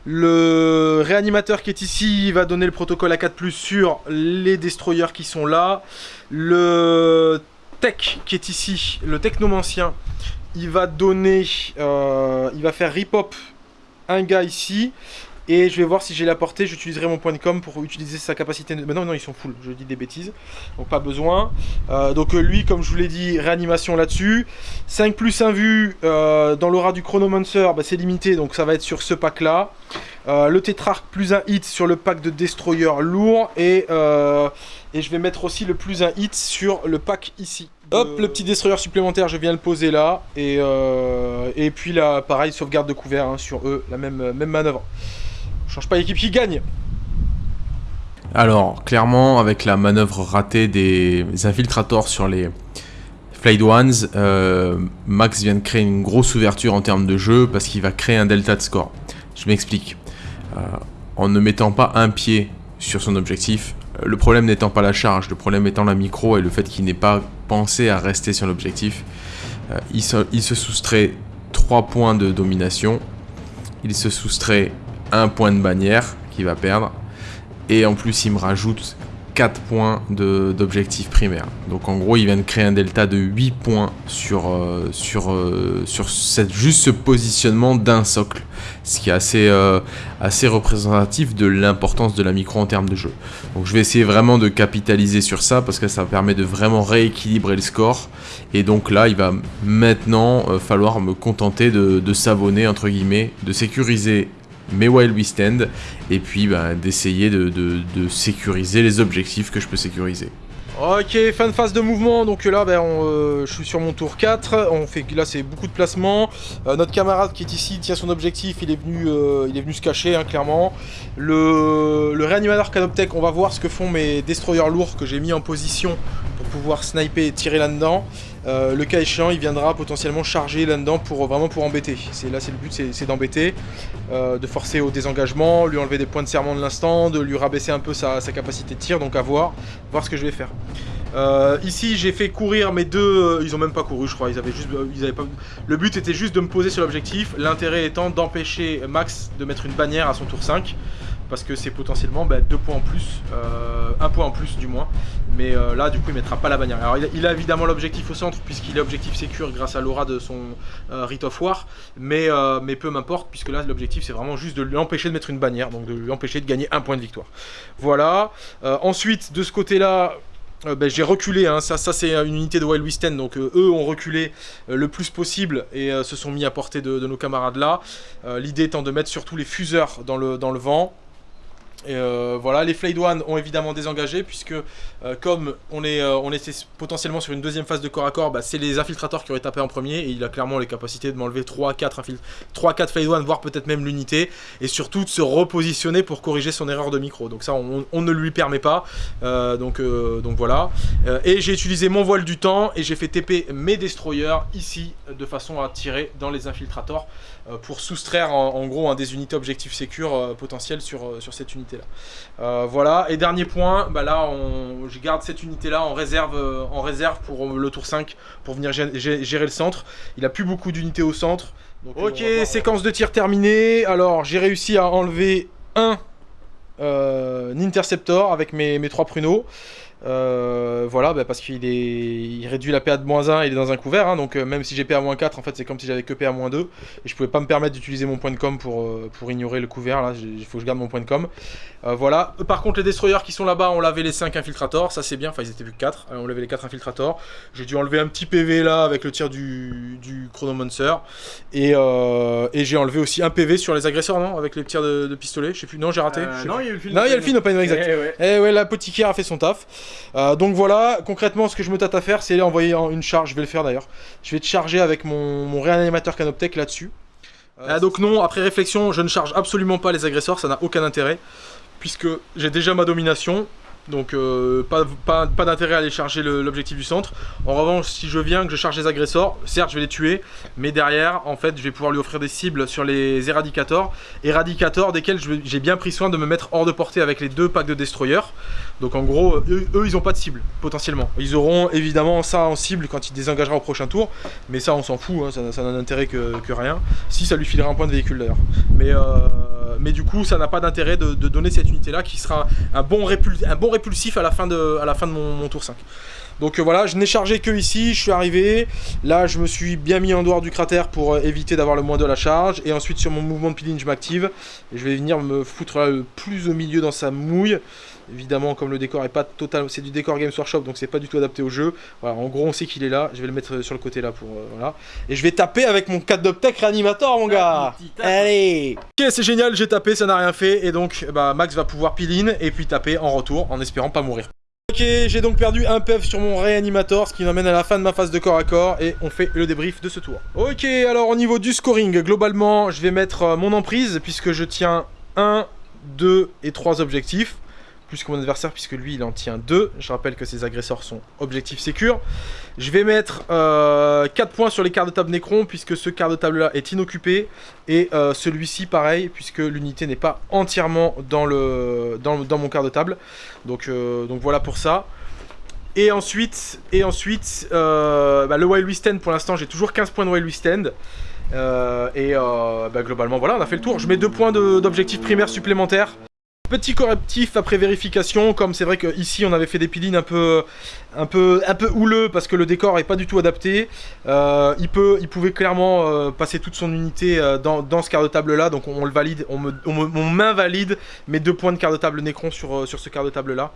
Le réanimateur qui est ici va donner le protocole à 4+, sur les destroyers qui sont là. Le tech qui est ici, le technomancien, il va donner, euh, il va faire rip-hop un gars ici. Et je vais voir si j'ai la portée, j'utiliserai mon point de com pour utiliser sa capacité... Mais non, non, ils sont full, je dis des bêtises. Donc pas besoin. Euh, donc euh, lui, comme je vous l'ai dit, réanimation là-dessus. 5 plus 1 vue euh, dans l'aura du Chronomancer, bah, c'est limité, donc ça va être sur ce pack-là. le Tétrarque plus un hit sur le pack de Destroyer lourd. Et, et je vais mettre aussi le plus un hit sur le pack ici. Hop, le petit destroyer supplémentaire, je viens le poser là. Et, et puis là, pareil, sauvegarde de couvert hein, sur eux, la même, même manœuvre. Change pas l'équipe qui gagne. Alors, clairement, avec la manœuvre ratée des infiltrators sur les Flight Ones, euh, Max vient de créer une grosse ouverture en termes de jeu parce qu'il va créer un delta de score. Je m'explique. Euh, en ne mettant pas un pied sur son objectif, euh, le problème n'étant pas la charge, le problème étant la micro et le fait qu'il n'ait pas pensé à rester sur l'objectif, il, il se soustrait 3 points de domination, il se soustrait un point de bannière qu'il va perdre. Et en plus, il me rajoute 4 points d'objectif primaire. Donc en gros, il vient de créer un delta de 8 points sur, euh, sur, euh, sur cette, juste ce positionnement d'un socle. Ce qui est assez, euh, assez représentatif de l'importance de la micro en termes de jeu. Donc je vais essayer vraiment de capitaliser sur ça parce que ça permet de vraiment rééquilibrer le score. Et donc là, il va maintenant falloir me contenter de, de savonner, entre guillemets, de sécuriser mais while we stand, et puis bah, d'essayer de, sécuriser les objectifs que je peux sécuriser. Ok, fin de phase de mouvement, donc là ben, euh, je suis sur mon tour 4, on fait, là c'est beaucoup de placements, euh, notre camarade qui est ici tient son objectif, il est venu, euh, il est venu se cacher hein, clairement. Le, le réanimateur Canoptech, on va voir ce que font mes destroyers lourds que j'ai mis en position pour pouvoir sniper et tirer là-dedans. Euh, le cas échéant, il viendra potentiellement charger là-dedans pour vraiment pour embêter. Là, c'est le but, c'est d'embêter, euh, de forcer au désengagement, lui enlever des points de serment de l'instant, de lui rabaisser un peu sa, capacité de tir. Donc à voir, voir ce que je vais faire. Euh, ici, j'ai fait courir mes deux. ils ont même pas couru, je crois. Ils avaient juste, ils avaient. Le but était juste de me poser sur l'objectif. L'intérêt étant d'empêcher Max de mettre une bannière à son tour 5 parce que c'est potentiellement bah, deux points en plus, euh, un point en plus du moins. Mais euh, là, du coup, il mettra pas la bannière. Alors, il a, évidemment l'objectif au centre, puisqu'il est objectif sécure grâce à l'aura de son euh, Rite of War. Mais, mais peu m'importe, puisque là, l'objectif, c'est vraiment juste de lui empêcher de mettre une bannière, donc de lui empêcher de gagner un point de victoire. Voilà. ensuite, de ce côté-là, ben, j'ai reculé, hein. ça, ça c'est une unité de Wild West donc eux ont reculé le plus possible et se sont mis à portée de, nos camarades là. L'idée étant de mettre surtout les fuseurs dans le, dans le vent, et euh, voilà, les Flayed One ont évidemment désengagé puisque euh, comme on, est, euh, était potentiellement sur une deuxième phase de corps à corps, bah, c'est les infiltrateurs qui auraient tapé en premier et il a clairement les capacités de m'enlever 3-4 Flayed One, voire peut-être même l'unité et surtout de se repositionner pour corriger son erreur de micro. Donc ça, on, ne lui permet pas. donc, donc voilà. et j'ai utilisé mon voile du temps et j'ai fait TP mes destroyers ici de façon à tirer dans les infiltrateurs pour soustraire en, gros un des unités objectifs sécures potentiels sur, sur cette unité là. Euh, voilà, et dernier point, bah là on, je garde cette unité là en réserve, euh, en réserve pour le tour 5 pour venir gérer, le centre. Il a plus beaucoup d'unités au centre. ok, séquence de tir terminée. Alors j'ai réussi à enlever un euh, Interceptor avec mes, mes trois pruneaux. Euh, voilà, bah, parce qu'il est, il réduit la PA de moins 1, il est dans un couvert, hein, donc euh, même si j'ai PA moins 4, en fait c'est comme si j'avais que PA moins 2, et je pouvais pas me permettre d'utiliser mon point de com pour, euh, pour ignorer le couvert, là, il faut que je garde mon point de com. Voilà, par contre les destroyers qui sont là-bas, on lavait les 5 infiltrators, ça c'est bien, enfin ils étaient plus que 4, on lavait les 4 infiltrators. J'ai dû enlever un petit PV là avec le tir du, du Chronomancer, et, et j'ai enlevé aussi un PV sur les agresseurs, non Avec les tirs de, de pistolet, je sais plus, non j'ai raté non, il y a eu le film. Non, il y a le film open, exact. Eh ouais. Eh ouais, l'apothicaire a fait son taf. Euh, donc voilà, concrètement, ce que je me tâte à faire, c'est envoyer en- une charge. Je vais le faire d'ailleurs. Je vais te charger avec mon, réanimateur Canoptech là-dessus. Ah, donc non, après réflexion, je ne charge absolument pas les agresseurs, ça n'a aucun intérêt. Puisque j'ai déjà ma domination. Donc euh, pas, d'intérêt à aller charger l'objectif du centre. En revanche, si je viens, que je charge les agresseurs, certes je vais les tuer, mais derrière, en fait, je vais pouvoir lui offrir des cibles sur les éradicators. Éradicators desquels j'ai bien pris soin de me mettre hors de portée avec les deux packs de destroyers. Donc en gros, eux, ils ont pas de cible, potentiellement. Ils auront évidemment ça en cible quand il désengagera au prochain tour, mais ça on s'en fout, hein, ça n'a d'intérêt que, rien. Si ça lui filera un point de véhicule d'ailleurs. Mais, euh, mais du coup, ça n'a pas d'intérêt de, donner cette unité-là qui sera un bon, un bon répulsif à la fin de, mon tour 5. Donc euh, voilà, je n'ai chargé que ici, je suis arrivé. Là, je me suis bien mis en dehors du cratère pour euh, éviter d'avoir le moins de la charge. Et ensuite, sur mon mouvement de peeling, je m'active. Et je vais venir me foutre là le plus au milieu dans sa mouille. Évidemment, comme le décor est pas total, c'est du décor Games Workshop, donc c'est pas du tout adapté au jeu. Voilà, en gros, on sait qu'il est là. Je vais le mettre sur le côté là pour euh, voilà. Et je vais taper avec mon 4 d'Optech réanimator, mon gars. tape. Allez. Ok, c'est génial, j'ai tapé, ça n'a rien fait, et donc bah, Max va pouvoir peel in et puis taper en retour, en espérant pas mourir. Ok, j'ai donc perdu un PEV sur mon réanimator, ce qui m'amène à la fin de ma phase de corps à corps, et on fait le débrief de ce tour. Ok, alors au niveau du scoring, globalement, je vais mettre euh, mon emprise, puisque je tiens 1, 2 et 3 objectifs, plus que mon adversaire, puisque lui, il en tient 2. Je rappelle que ses agresseurs sont objectifs sécures. Je vais mettre euh, 4 points sur les quarts de table Necron, puisque ce quart de table-là est inoccupé, et euh, celui-ci, pareil, puisque l'unité n'est pas entièrement dans, le, dans, dans mon quart de table. Donc, euh, donc voilà pour ça. Et ensuite, et ensuite euh, bah, le Wild West End, pour l'instant, j'ai toujours 15 points de Wild West End. Euh, et euh, bah, globalement, voilà, on a fait le tour. Je mets 2 points d'objectifs primaires supplémentaires. Petit correctif après vérification, comme c'est vrai qu'ici on avait fait des pilines un peu, un peu, un peu houleux parce que le décor est pas du tout adapté. Euh, il, peut, il pouvait clairement euh, passer toute son unité euh, dans, dans ce quart de table là, donc on, le valide, on me, on me- m'invalide mes deux points de quart de table Necron sur, sur ce quart de table là.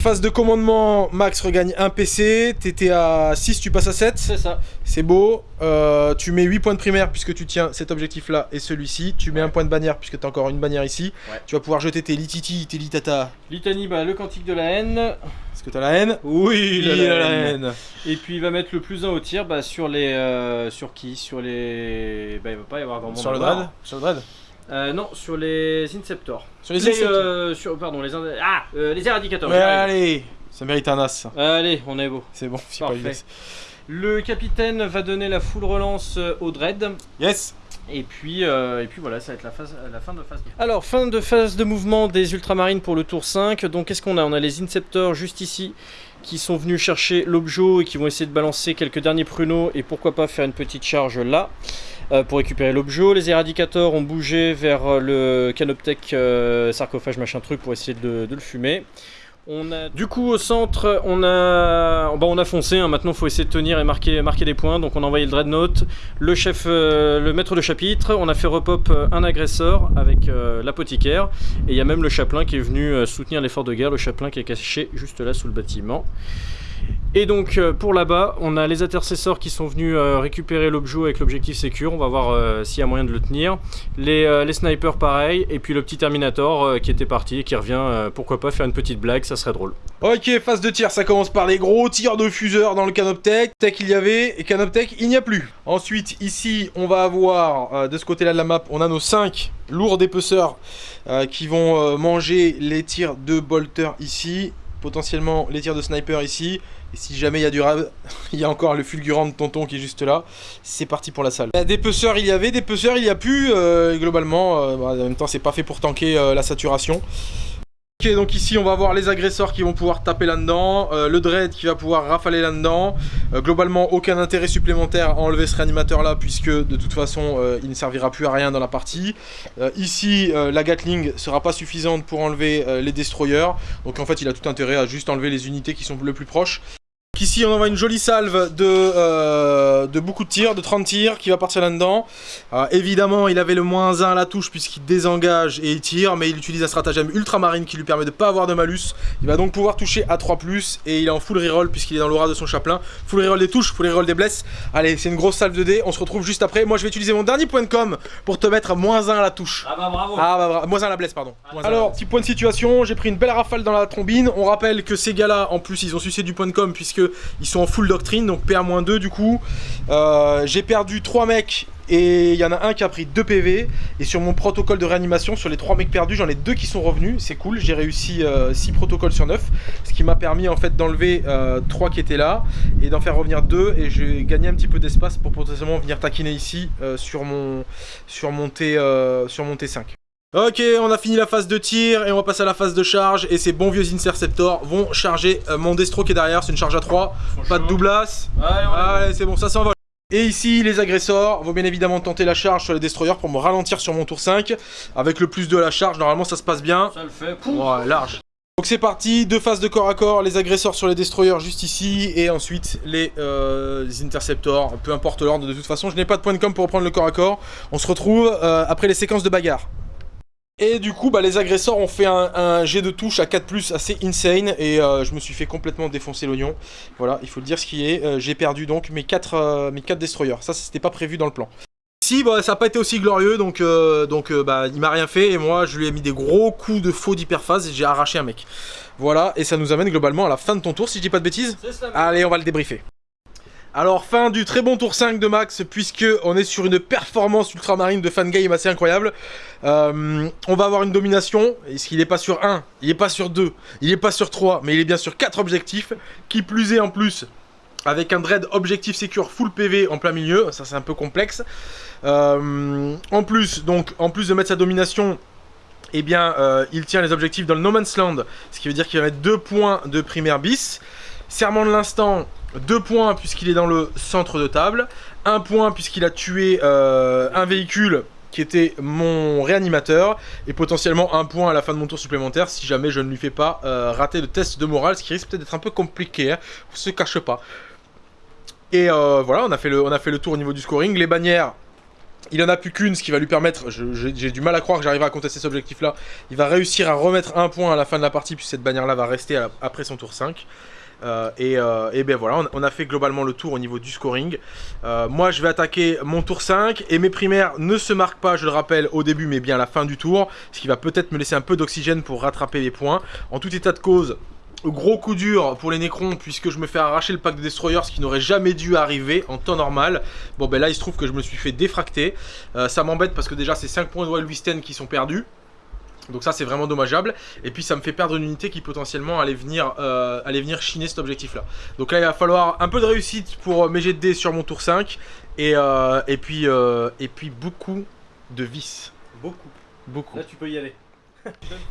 Phase de commandement, Max regagne un PC, t'étais à 6, tu passes à 7. C'est ça. C'est beau. Euh, tu mets 8 points de primaire puisque tu tiens cet objectif-là et celui-ci. Tu mets un point de bannière puisque tu as encore une bannière ici. Ouais. Tu vas pouvoir jeter tes lititi, tes litata. Litanie, bah, le cantique de la haine. Est-ce que tu as la haine? Oui, Il a la haine. Et puis il va mettre le plus 1 au tir bah, sur les. euh, sur qui? Sur les. Bah, il va pas y avoir grand monde. Sur le dread Sur le dread Euh, non, sur les Inceptors. Sur les Inceptors. euh, sur, pardon, les. Ah euh, Les j'y arrive. allez Ça mérite un as. Allez, on est beau. C'est bon, c'est pas as. Le capitaine va donner la full relance au Dread. Yes Et puis, euh, et puis voilà, ça va être la, phase, la fin de phase. Alors, fin de phase de mouvement des Ultramarines pour le tour 5. Donc, qu'est-ce qu'on a? On a les Inceptors juste ici qui sont venus chercher l'objet et qui vont essayer de balancer quelques derniers pruneaux et pourquoi pas faire une petite charge là pour récupérer l'objet. Les Éradicators ont bougé vers euh, le Canoptech euh, sarcophage machin truc pour essayer de, le fumer. On a, du coup, au centre, on a, bah, on a foncé. hein. Maintenant, il faut essayer de tenir et marquer, marquer des points. Donc, on a envoyé le Dreadnought, le chef, euh, le maître de chapitre. On a fait repop euh, un agresseur avec euh, l'apothicaire. Et il y a même le chapelain qui est venu euh, soutenir l'effort de guerre. Le chapelain qui est caché juste là sous le bâtiment. Et donc euh, pour là-bas, on a les intercesseurs qui sont venus euh, récupérer l'objet avec l'objectif sécure. On va voir euh, s'il y a moyen de le tenir. Les, les snipers pareil. Et puis le petit Terminator qui était parti et qui revient. pourquoi pas faire une petite blague, ça serait drôle. Ok, phase de tir, ça commence par les gros tirs de fuseur dans le Canoptech. Tech il y avait, et Canoptech il n'y a plus. Ensuite, ici, on va avoir, de ce côté-là de la map, on a nos 5 lourds dépeceurs qui vont manger les tirs de bolter ici, potentiellement les tirs de sniper ici. Et si jamais il y a du rab, il y a encore le fulgurant de tonton qui est juste là. C'est parti pour la salle. Des peceurs il y avait, des peceurs il y a plus. euh, globalement, euh, bah, en même temps c'est pas fait pour tanker euh, la saturation. Ok, donc ici on va voir les agresseurs qui vont pouvoir taper là-dedans, euh, le dread qui va pouvoir rafaler là-dedans. Euh, globalement, aucun intérêt supplémentaire à enlever ce réanimateur là, puisque de toute façon euh, il ne servira plus à rien dans la partie. ici, la Gatling sera pas suffisante pour enlever les destroyers, donc en fait il a tout intérêt à juste enlever les unités qui sont le plus proches. Ici on envoie une jolie salve de, euh, de beaucoup de tirs, de 30 tirs qui va partir là-dedans. Euh, évidemment il avait le moins 1 à la touche puisqu'il désengage et il tire, mais il utilise un stratagème ultramarine qui lui permet de ne pas avoir de malus. Il va donc pouvoir toucher à 3+, et il est en full reroll puisqu'il est dans l'aura de son chaplain. Full reroll des touches, full reroll des blesses. Allez, c'est une grosse salve de dés, on se retrouve juste après. Moi je vais utiliser mon dernier point de com pour te mettre moins 1 à la touche. Ah bah bravo Ah bah bravo, moins 1 à la blesse pardon. Alors, petit point de situation, j'ai pris une belle rafale dans la trombine. On rappelle que ces gars-là, en plus, ils ont sucé du point de com puisque ils sont en full doctrine, donc PA-2 du coup. Euh, j'ai perdu 3 mecs et il y en a un qui a pris 2 PV. Et sur mon protocole de réanimation, sur les 3 mecs perdus, j'en ai 2 qui sont revenus. C'est cool, j'ai réussi 6 euh, protocoles sur 9. Ce qui m'a permis en fait d'enlever 3 euh, qui étaient là et d'en faire revenir 2. Et j'ai gagné un petit peu d'espace pour potentiellement venir taquiner ici sur, mon, sur, mon T, sur mon T5. Ok, on a fini la phase de tir et on va passer à la phase de charge. Et ces bons vieux interceptors vont charger euh, mon destro qui est derrière. C'est une charge à 3, pas de doublas. Allez, c'est bon, ça s'envole. Et ici, les agresseurs vont bien évidemment tenter la charge sur les destroyers pour me ralentir sur mon tour 5. Avec le plus de la charge, normalement ça se passe bien. Ça le fait. Ouais, large. Donc c'est parti, deux phases de corps à corps, les agresseurs sur les destroyers juste ici, et ensuite les, euh, interceptors, peu importe l'ordre de toute façon, je n'ai pas de point de com pour reprendre le corps à corps. On se retrouve euh, après les séquences de bagarre. Et du coup, bah, les agresseurs ont fait un, jet de touche à 4+, assez insane, et euh, je me suis fait complètement défoncer l'oignon. Voilà, il faut le dire ce qui est. Euh, j'ai perdu donc mes 4, euh, mes 4 destroyers. Ça, c'était pas prévu dans le plan. Ici, bah, ça n'a pas été aussi glorieux, donc, donc bah, il m'a rien fait, et moi, je lui ai mis des gros coups de faux d'hyperphase, et j'ai arraché un mec. Voilà, et ça nous amène globalement à la fin de ton tour, si je dis pas de bêtises. Allez, on va le débriefer. Alors fin du très bon tour 5 de Max puisque on est sur une performance ultramarine de fangame assez incroyable. Euh, on va avoir une domination, est-ce qu'il n'est pas sur 1, il n'est pas sur 2, il n'est pas sur 3, mais il est bien sur 4 objectifs, qui plus est en plus avec un dread objectif secure full PV en plein milieu, ça c'est un peu complexe. Euh, en plus, donc en plus de mettre sa domination, eh bien euh, il tient les objectifs dans le No Man's Land, ce qui veut dire qu'il va mettre 2 points de primaire bis. Serment de l'instant, 2 points puisqu'il est dans le centre de table, 1 point puisqu'il a tué euh, un véhicule qui était mon réanimateur, et potentiellement un point à la fin de mon tour supplémentaire si jamais je ne lui fais pas euh, rater le test de morale, ce qui risque peut-être d'être un peu compliqué, hein, on se cache pas. Et euh, voilà, on a, fait le, tour au niveau du scoring, les bannières, il en a plus qu'une, ce qui va lui permettre, j'ai du mal à croire que j'arriverai à contester cet objectif-là, il va réussir à remettre un point à la fin de la partie, puisque cette bannière-là va rester après son tour 5. Euh, euh, et, ben voilà, on, a fait globalement le tour au niveau du scoring. Euh, moi, je vais attaquer mon tour 5 et mes primaires ne se marquent pas, je le rappelle, au début, mais bien à la fin du tour, ce qui va peut-être me laisser un peu d'oxygène pour rattraper les points. En tout état de cause, Gros coup dur pour les Necrons puisque je me fais arracher le pack de Destroyers ce qui n'aurait jamais dû arriver en temps normal. Bon ben là il se trouve que je me suis fait défracter. ça m'embête parce que déjà c'est 5 points de Wild qui sont perdus. Donc ça c'est vraiment dommageable. Et puis ça me fait perdre une unité qui potentiellement allait venir, euh, allait venir chiner cet objectif là. Donc là il va falloir un peu de réussite pour euh, mes jets de dés sur mon tour 5. Et, euh, et, puis, et puis beaucoup de vis. Beaucoup. Beaucoup. Là tu peux y aller.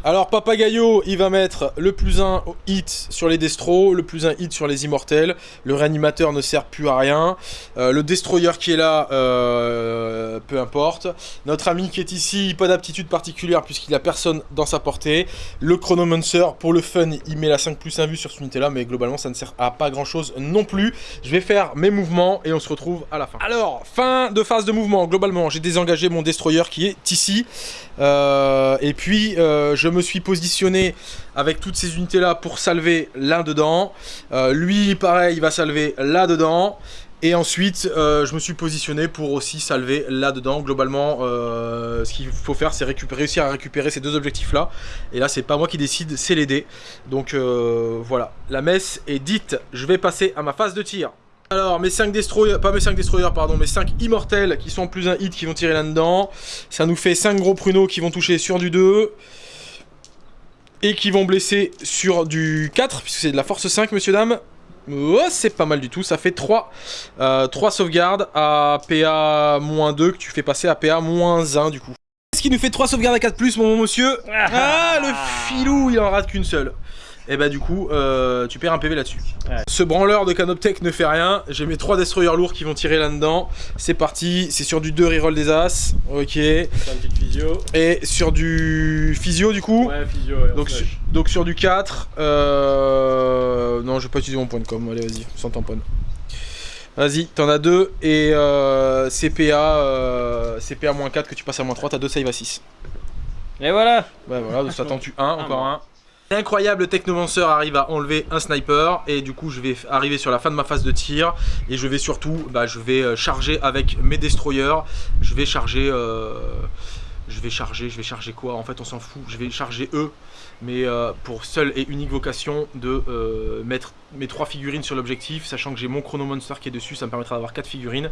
Alors Papagayo, il va mettre le plus 1 hit sur les destros, le plus 1 hit sur les immortels. Le réanimateur ne sert plus à rien. Euh, le destroyer qui est là, euh, peu importe. Notre ami qui est ici, pas d'aptitude particulière puisqu'il a personne dans sa portée. Le chronomancer, pour le fun, il met la 5 plus 1 vue sur cette unité là, mais globalement ça ne sert à pas grand chose non plus. Je vais faire mes mouvements et on se retrouve à la fin. Alors, fin de phase de mouvement, globalement j'ai désengagé mon destroyer qui est ici. Euh, et puis euh, je me suis positionné avec toutes ces unités là pour salver là dedans. Euh, lui pareil il va salver là dedans. Et ensuite, je me suis positionné pour aussi salver là-dedans. Globalement, ce qu'il faut faire, c'est réussir à récupérer ces deux objectifs-là. Et là, c'est pas moi qui décide, c'est les dés. Donc voilà, la messe est dite. Je vais passer à ma phase de tir. Alors, mes 5 destroyers, pas mes 5 destroyers, pardon, mes 5 immortels qui sont plus un hit qui vont tirer là-dedans. Ça nous fait 5 gros pruneaux qui vont toucher sur du 2. Et qui vont blesser sur du 4, puisque c'est de la force 5, monsieur, dame. Oh, c'est pas mal du tout, ça fait 3, euh, 3 sauvegardes à PA-2 que tu fais passer à PA-1 du coup. Ce qui nous fait 3 sauvegardes à 4 mon bon monsieur? Ah, le filou, il en rate qu'une seule et bah du coup euh, tu perds un PV là-dessus. Ce branleur de Canoptech ne fait rien, j'ai mes 3 destroyers lourds qui vont tirer là-dedans. C'est parti, c'est sur du 2 reroll des As, ok. Et sur du physio du coup. Ouais, physio, ouais, donc, sur, donc sur du 4, euh, non je vais pas utiliser mon point de com, allez vas-y, sans tamponne. Vas-y, t'en as 2 et euh, CPA CPA-4 que tu passes à moins 3, t'as 2 save à 6. Et voilà Bah voilà, donc ça t'en tue 1, ah, encore 1. L'incroyable technomanceur arrive à enlever un sniper et du coup je vais arriver sur la fin de ma phase de tir et je vais surtout, bah, je vais euh, charger avec mes destroyers, je vais charger, euh, je vais charger, je vais charger quoi? En fait on s'en fout, je vais charger eux mais euh, pour seule et unique vocation de euh, mettre mes trois figurines sur l'objectif, sachant que j'ai mon Chrono Monster qui est dessus, ça me permettra d'avoir quatre figurines,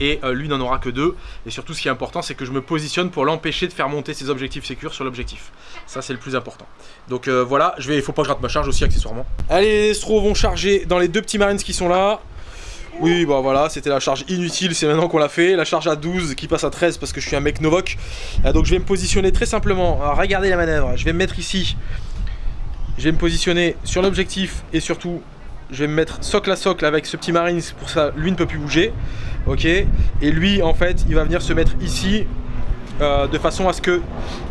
et euh, lui n'en aura que deux, et surtout ce qui est important c'est que je me positionne pour l'empêcher de faire monter ses objectifs sécures sur l'objectif, ça c'est le plus important. Donc voilà, je vais, il faut pas que je rate ma charge aussi accessoirement. Allez les Estros vont charger dans les deux petits Marines qui sont là, oui, bah voilà, c'était la charge inutile, c'est maintenant qu'on l'a fait. La charge à 12 qui passe à 13 parce que je suis un mec Novok. Euh, donc je vais me positionner très simplement. regardez la manœuvre, je vais me mettre ici. Je vais me positionner sur l'objectif et surtout, je vais me mettre socle à socle avec ce petit Marines. Pour ça, lui ne peut plus bouger. Ok Et lui, en fait, il va venir se mettre ici euh, de façon à ce que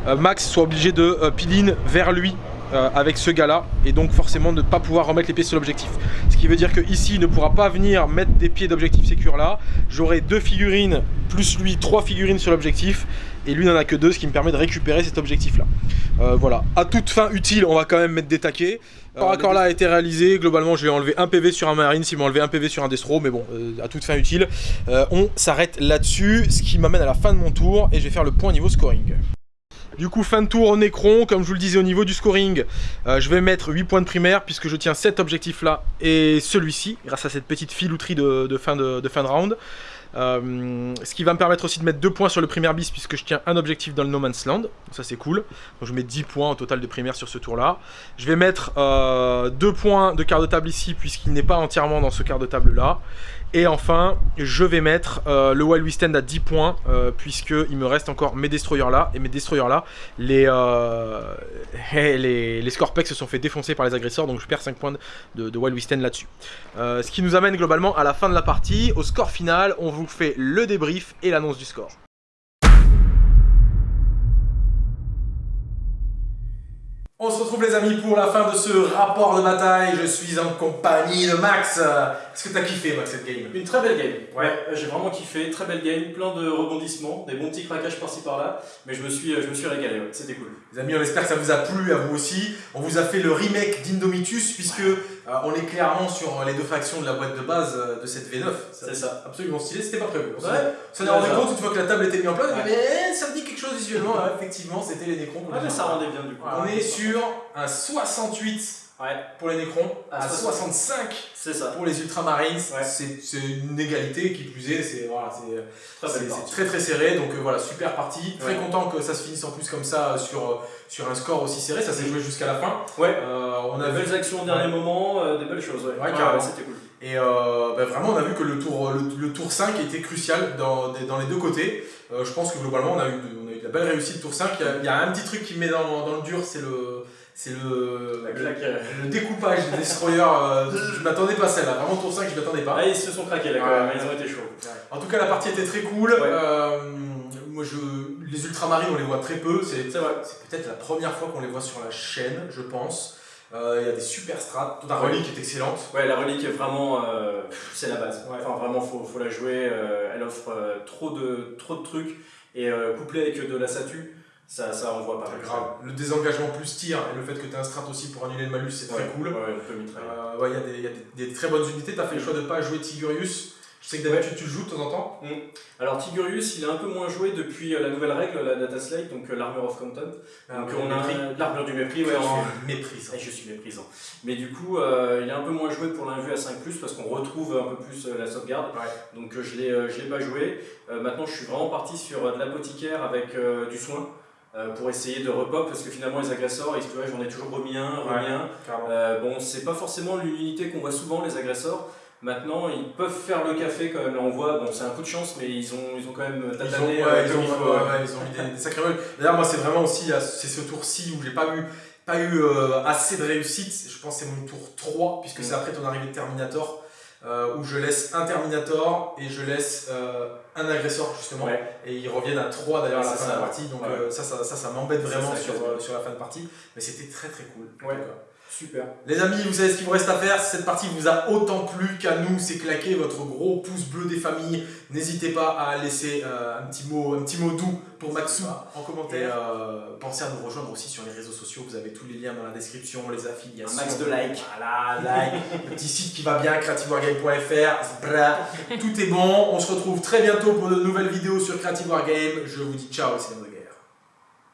euh, Max soit obligé de piline vers lui euh, avec ce gars là et donc forcément ne pas pouvoir remettre les pieds sur l'objectif. Ce qui veut dire que ici il ne pourra pas venir mettre des pieds d'objectif sécure là. J'aurai deux figurines plus lui trois figurines sur l'objectif et lui n'en a que deux ce qui me permet de récupérer cet objectif là euh, voilà. À toute fin utile on va quand même mettre des taquets. Euh, accord là a été réalisé, globalement je vais enlever un PV sur un marine, s'il m'a enlevé un PV sur un destro, mais bon, à toute fin utile. on s'arrête là-dessus, ce qui m'amène à la fin de mon tour, et je vais faire le point niveau scoring. Du coup, fin de tour au Necron, comme je vous le disais au niveau du scoring, euh, je vais mettre 8 points de primaire puisque je tiens cet objectif là et celui-ci, grâce à cette petite filouterie de, fin, de, fin de round. Euh, ce qui va me permettre aussi de mettre 2 points sur le primaire bis puisque je tiens un objectif dans le No Man's Land. ça c'est cool. Donc je mets 10 points au total de primaire sur ce tour là. Je vais mettre 2 euh, points de quart de table ici puisqu'il n'est pas entièrement dans ce quart de table là. Et enfin, je vais mettre euh, le Wild Stand à 10 points, euh, puisqu'il me reste encore mes destroyers là. Et mes destroyers là, les, euh, les, les Scorpex se sont fait défoncer par les agresseurs, donc je perds 5 points de, de Wild Stand là-dessus. ce qui nous amène globalement à la fin de la partie. Au score final, on vous fait le débrief et l'annonce du score. On se retrouve les amis pour la fin de ce rapport de bataille. Je suis en compagnie de Max. Est-ce que t'as kiffé Max cette game? Une très belle game. Ouais, j'ai vraiment kiffé. Très belle game, plein de rebondissements, des bons petits craquages par-ci par-là. Mais je me suis, je me suis régalé. C'était cool. Les amis, on espère que ça vous a plu à vous aussi. On vous a fait le remake d'Indomitus puisque euh, on est clairement sur les deux factions de la boîte de base euh, de cette V9. C'est ça. Absolument stylé, c'était pas prévu. On s'en est rendu compte une fois que la table était mise en place, mais ça me dit quelque chose visuellement. effectivement, c'était les mais ça rendait bien du coup. On est sur un 68 pour les Nécrons, à 65 ça. pour les Ultramarines. C'est une égalité qui plus est, c'est voilà, très, très, serré. Donc euh, voilà, super partie. Très content que ça se finisse en plus comme ça sur sur un score aussi serré, ça s'est joué jusqu'à la fin. Ouais. Euh, on a des belles actions au dernier moment, euh, des belles choses. Ouais, ouais carrément. c'était cool. Et euh, bah, vraiment, on a vu que le tour, le, tour 5 était crucial dans, dans les deux côtés. je pense que globalement, on a eu on a eu de la belle réussite tour 5. Il y, a, un petit truc qui me met dans, dans le dur, c'est le. C'est le, le, découpage des destroyers. je m'attendais pas à celle-là. Vraiment, tour 5, je m'attendais pas. Ah, ils se sont craqués là quand même, ils ont été chauds. En tout cas, la partie était très cool. moi, je, les ultramarines, on les voit très peu. C'est peut-être la première fois qu'on les voit sur la chaîne, je pense. Euh, il y a des super strats. La relique est excellente. Ouais, la relique est vraiment. Euh, c'est la base. Enfin, vraiment, faut, faut la jouer. Euh, elle offre trop, de, trop de trucs. Et couplé avec de la statue, ça, ça envoie pas. grave. Le désengagement plus tir et le fait que tu as un strat aussi pour annuler le malus, c'est très cool. Ouais, il y, a des, y a des, très bonnes unités. Tu as fait le choix de ne pas jouer Tigurius je sais que d'habitude tu le joues de temps en temps. Mm. Alors Tigurius, il est un peu moins joué depuis euh, la nouvelle règle, la Data Slate, donc euh, l'Armor of Content. Ah, donc on a l'armure du mépris, ouais, en... méprisant. je suis méprisant. Mais du coup, euh, il est un peu moins joué pour l'invue à 5+, parce qu'on retrouve un peu plus la sauvegarde. Donc je ne l'ai pas joué. maintenant, je suis vraiment parti sur de l'apothicaire avec du soin. Pour essayer de repop parce que finalement les agresseurs, j'en ai toujours remis un, remis un. bon, c'est pas forcément l'unité qu'on voit souvent les agresseurs, Maintenant, ils peuvent faire le café quand même. Là, on voit, bon, c'est un coup de chance, mais ils ont, ils ont quand même Ils ont, tatané. ouais, euh, ils comme ont- faut, ouais, ouais, ils ont mis des, des sacrés. D'ailleurs, moi, c'est vraiment aussi, c'est ce tour-ci où j'ai pas eu, pas eu euh, assez de réussite. Je pense que c'est mon tour 3, puisque c'est Mm. après ton arrivée de Terminator, euh, où je laisse un Terminator et je laisse euh, un agresseur, justement. Ouais. Et ils reviennent à 3 d'ailleurs à la fin ça, de la partie. Donc Ouais. euh, ça, ça, ça, ça m'embête vraiment sur, euh, la fin de partie. Mais c'était très très cool. Ouais. Super. Les amis, vous savez ce qu'il vous reste à faire. Si cette partie vous a autant plu qu'à nous, c'est claquer votre gros pouce bleu des familles. N'hésitez pas à laisser euh, un, petit mot, un petit mot doux pour Matsu en Et, commentaire. Euh, pensez à nous rejoindre aussi sur les réseaux sociaux. Vous avez tous les liens dans la description, les affiliations. Un max de likes. Voilà, like. le petit site qui va bien, creativewargame.fr. Tout est bon. On se retrouve très bientôt pour de nouvelles vidéos sur Creative Wargame. Je vous dis ciao, c'est.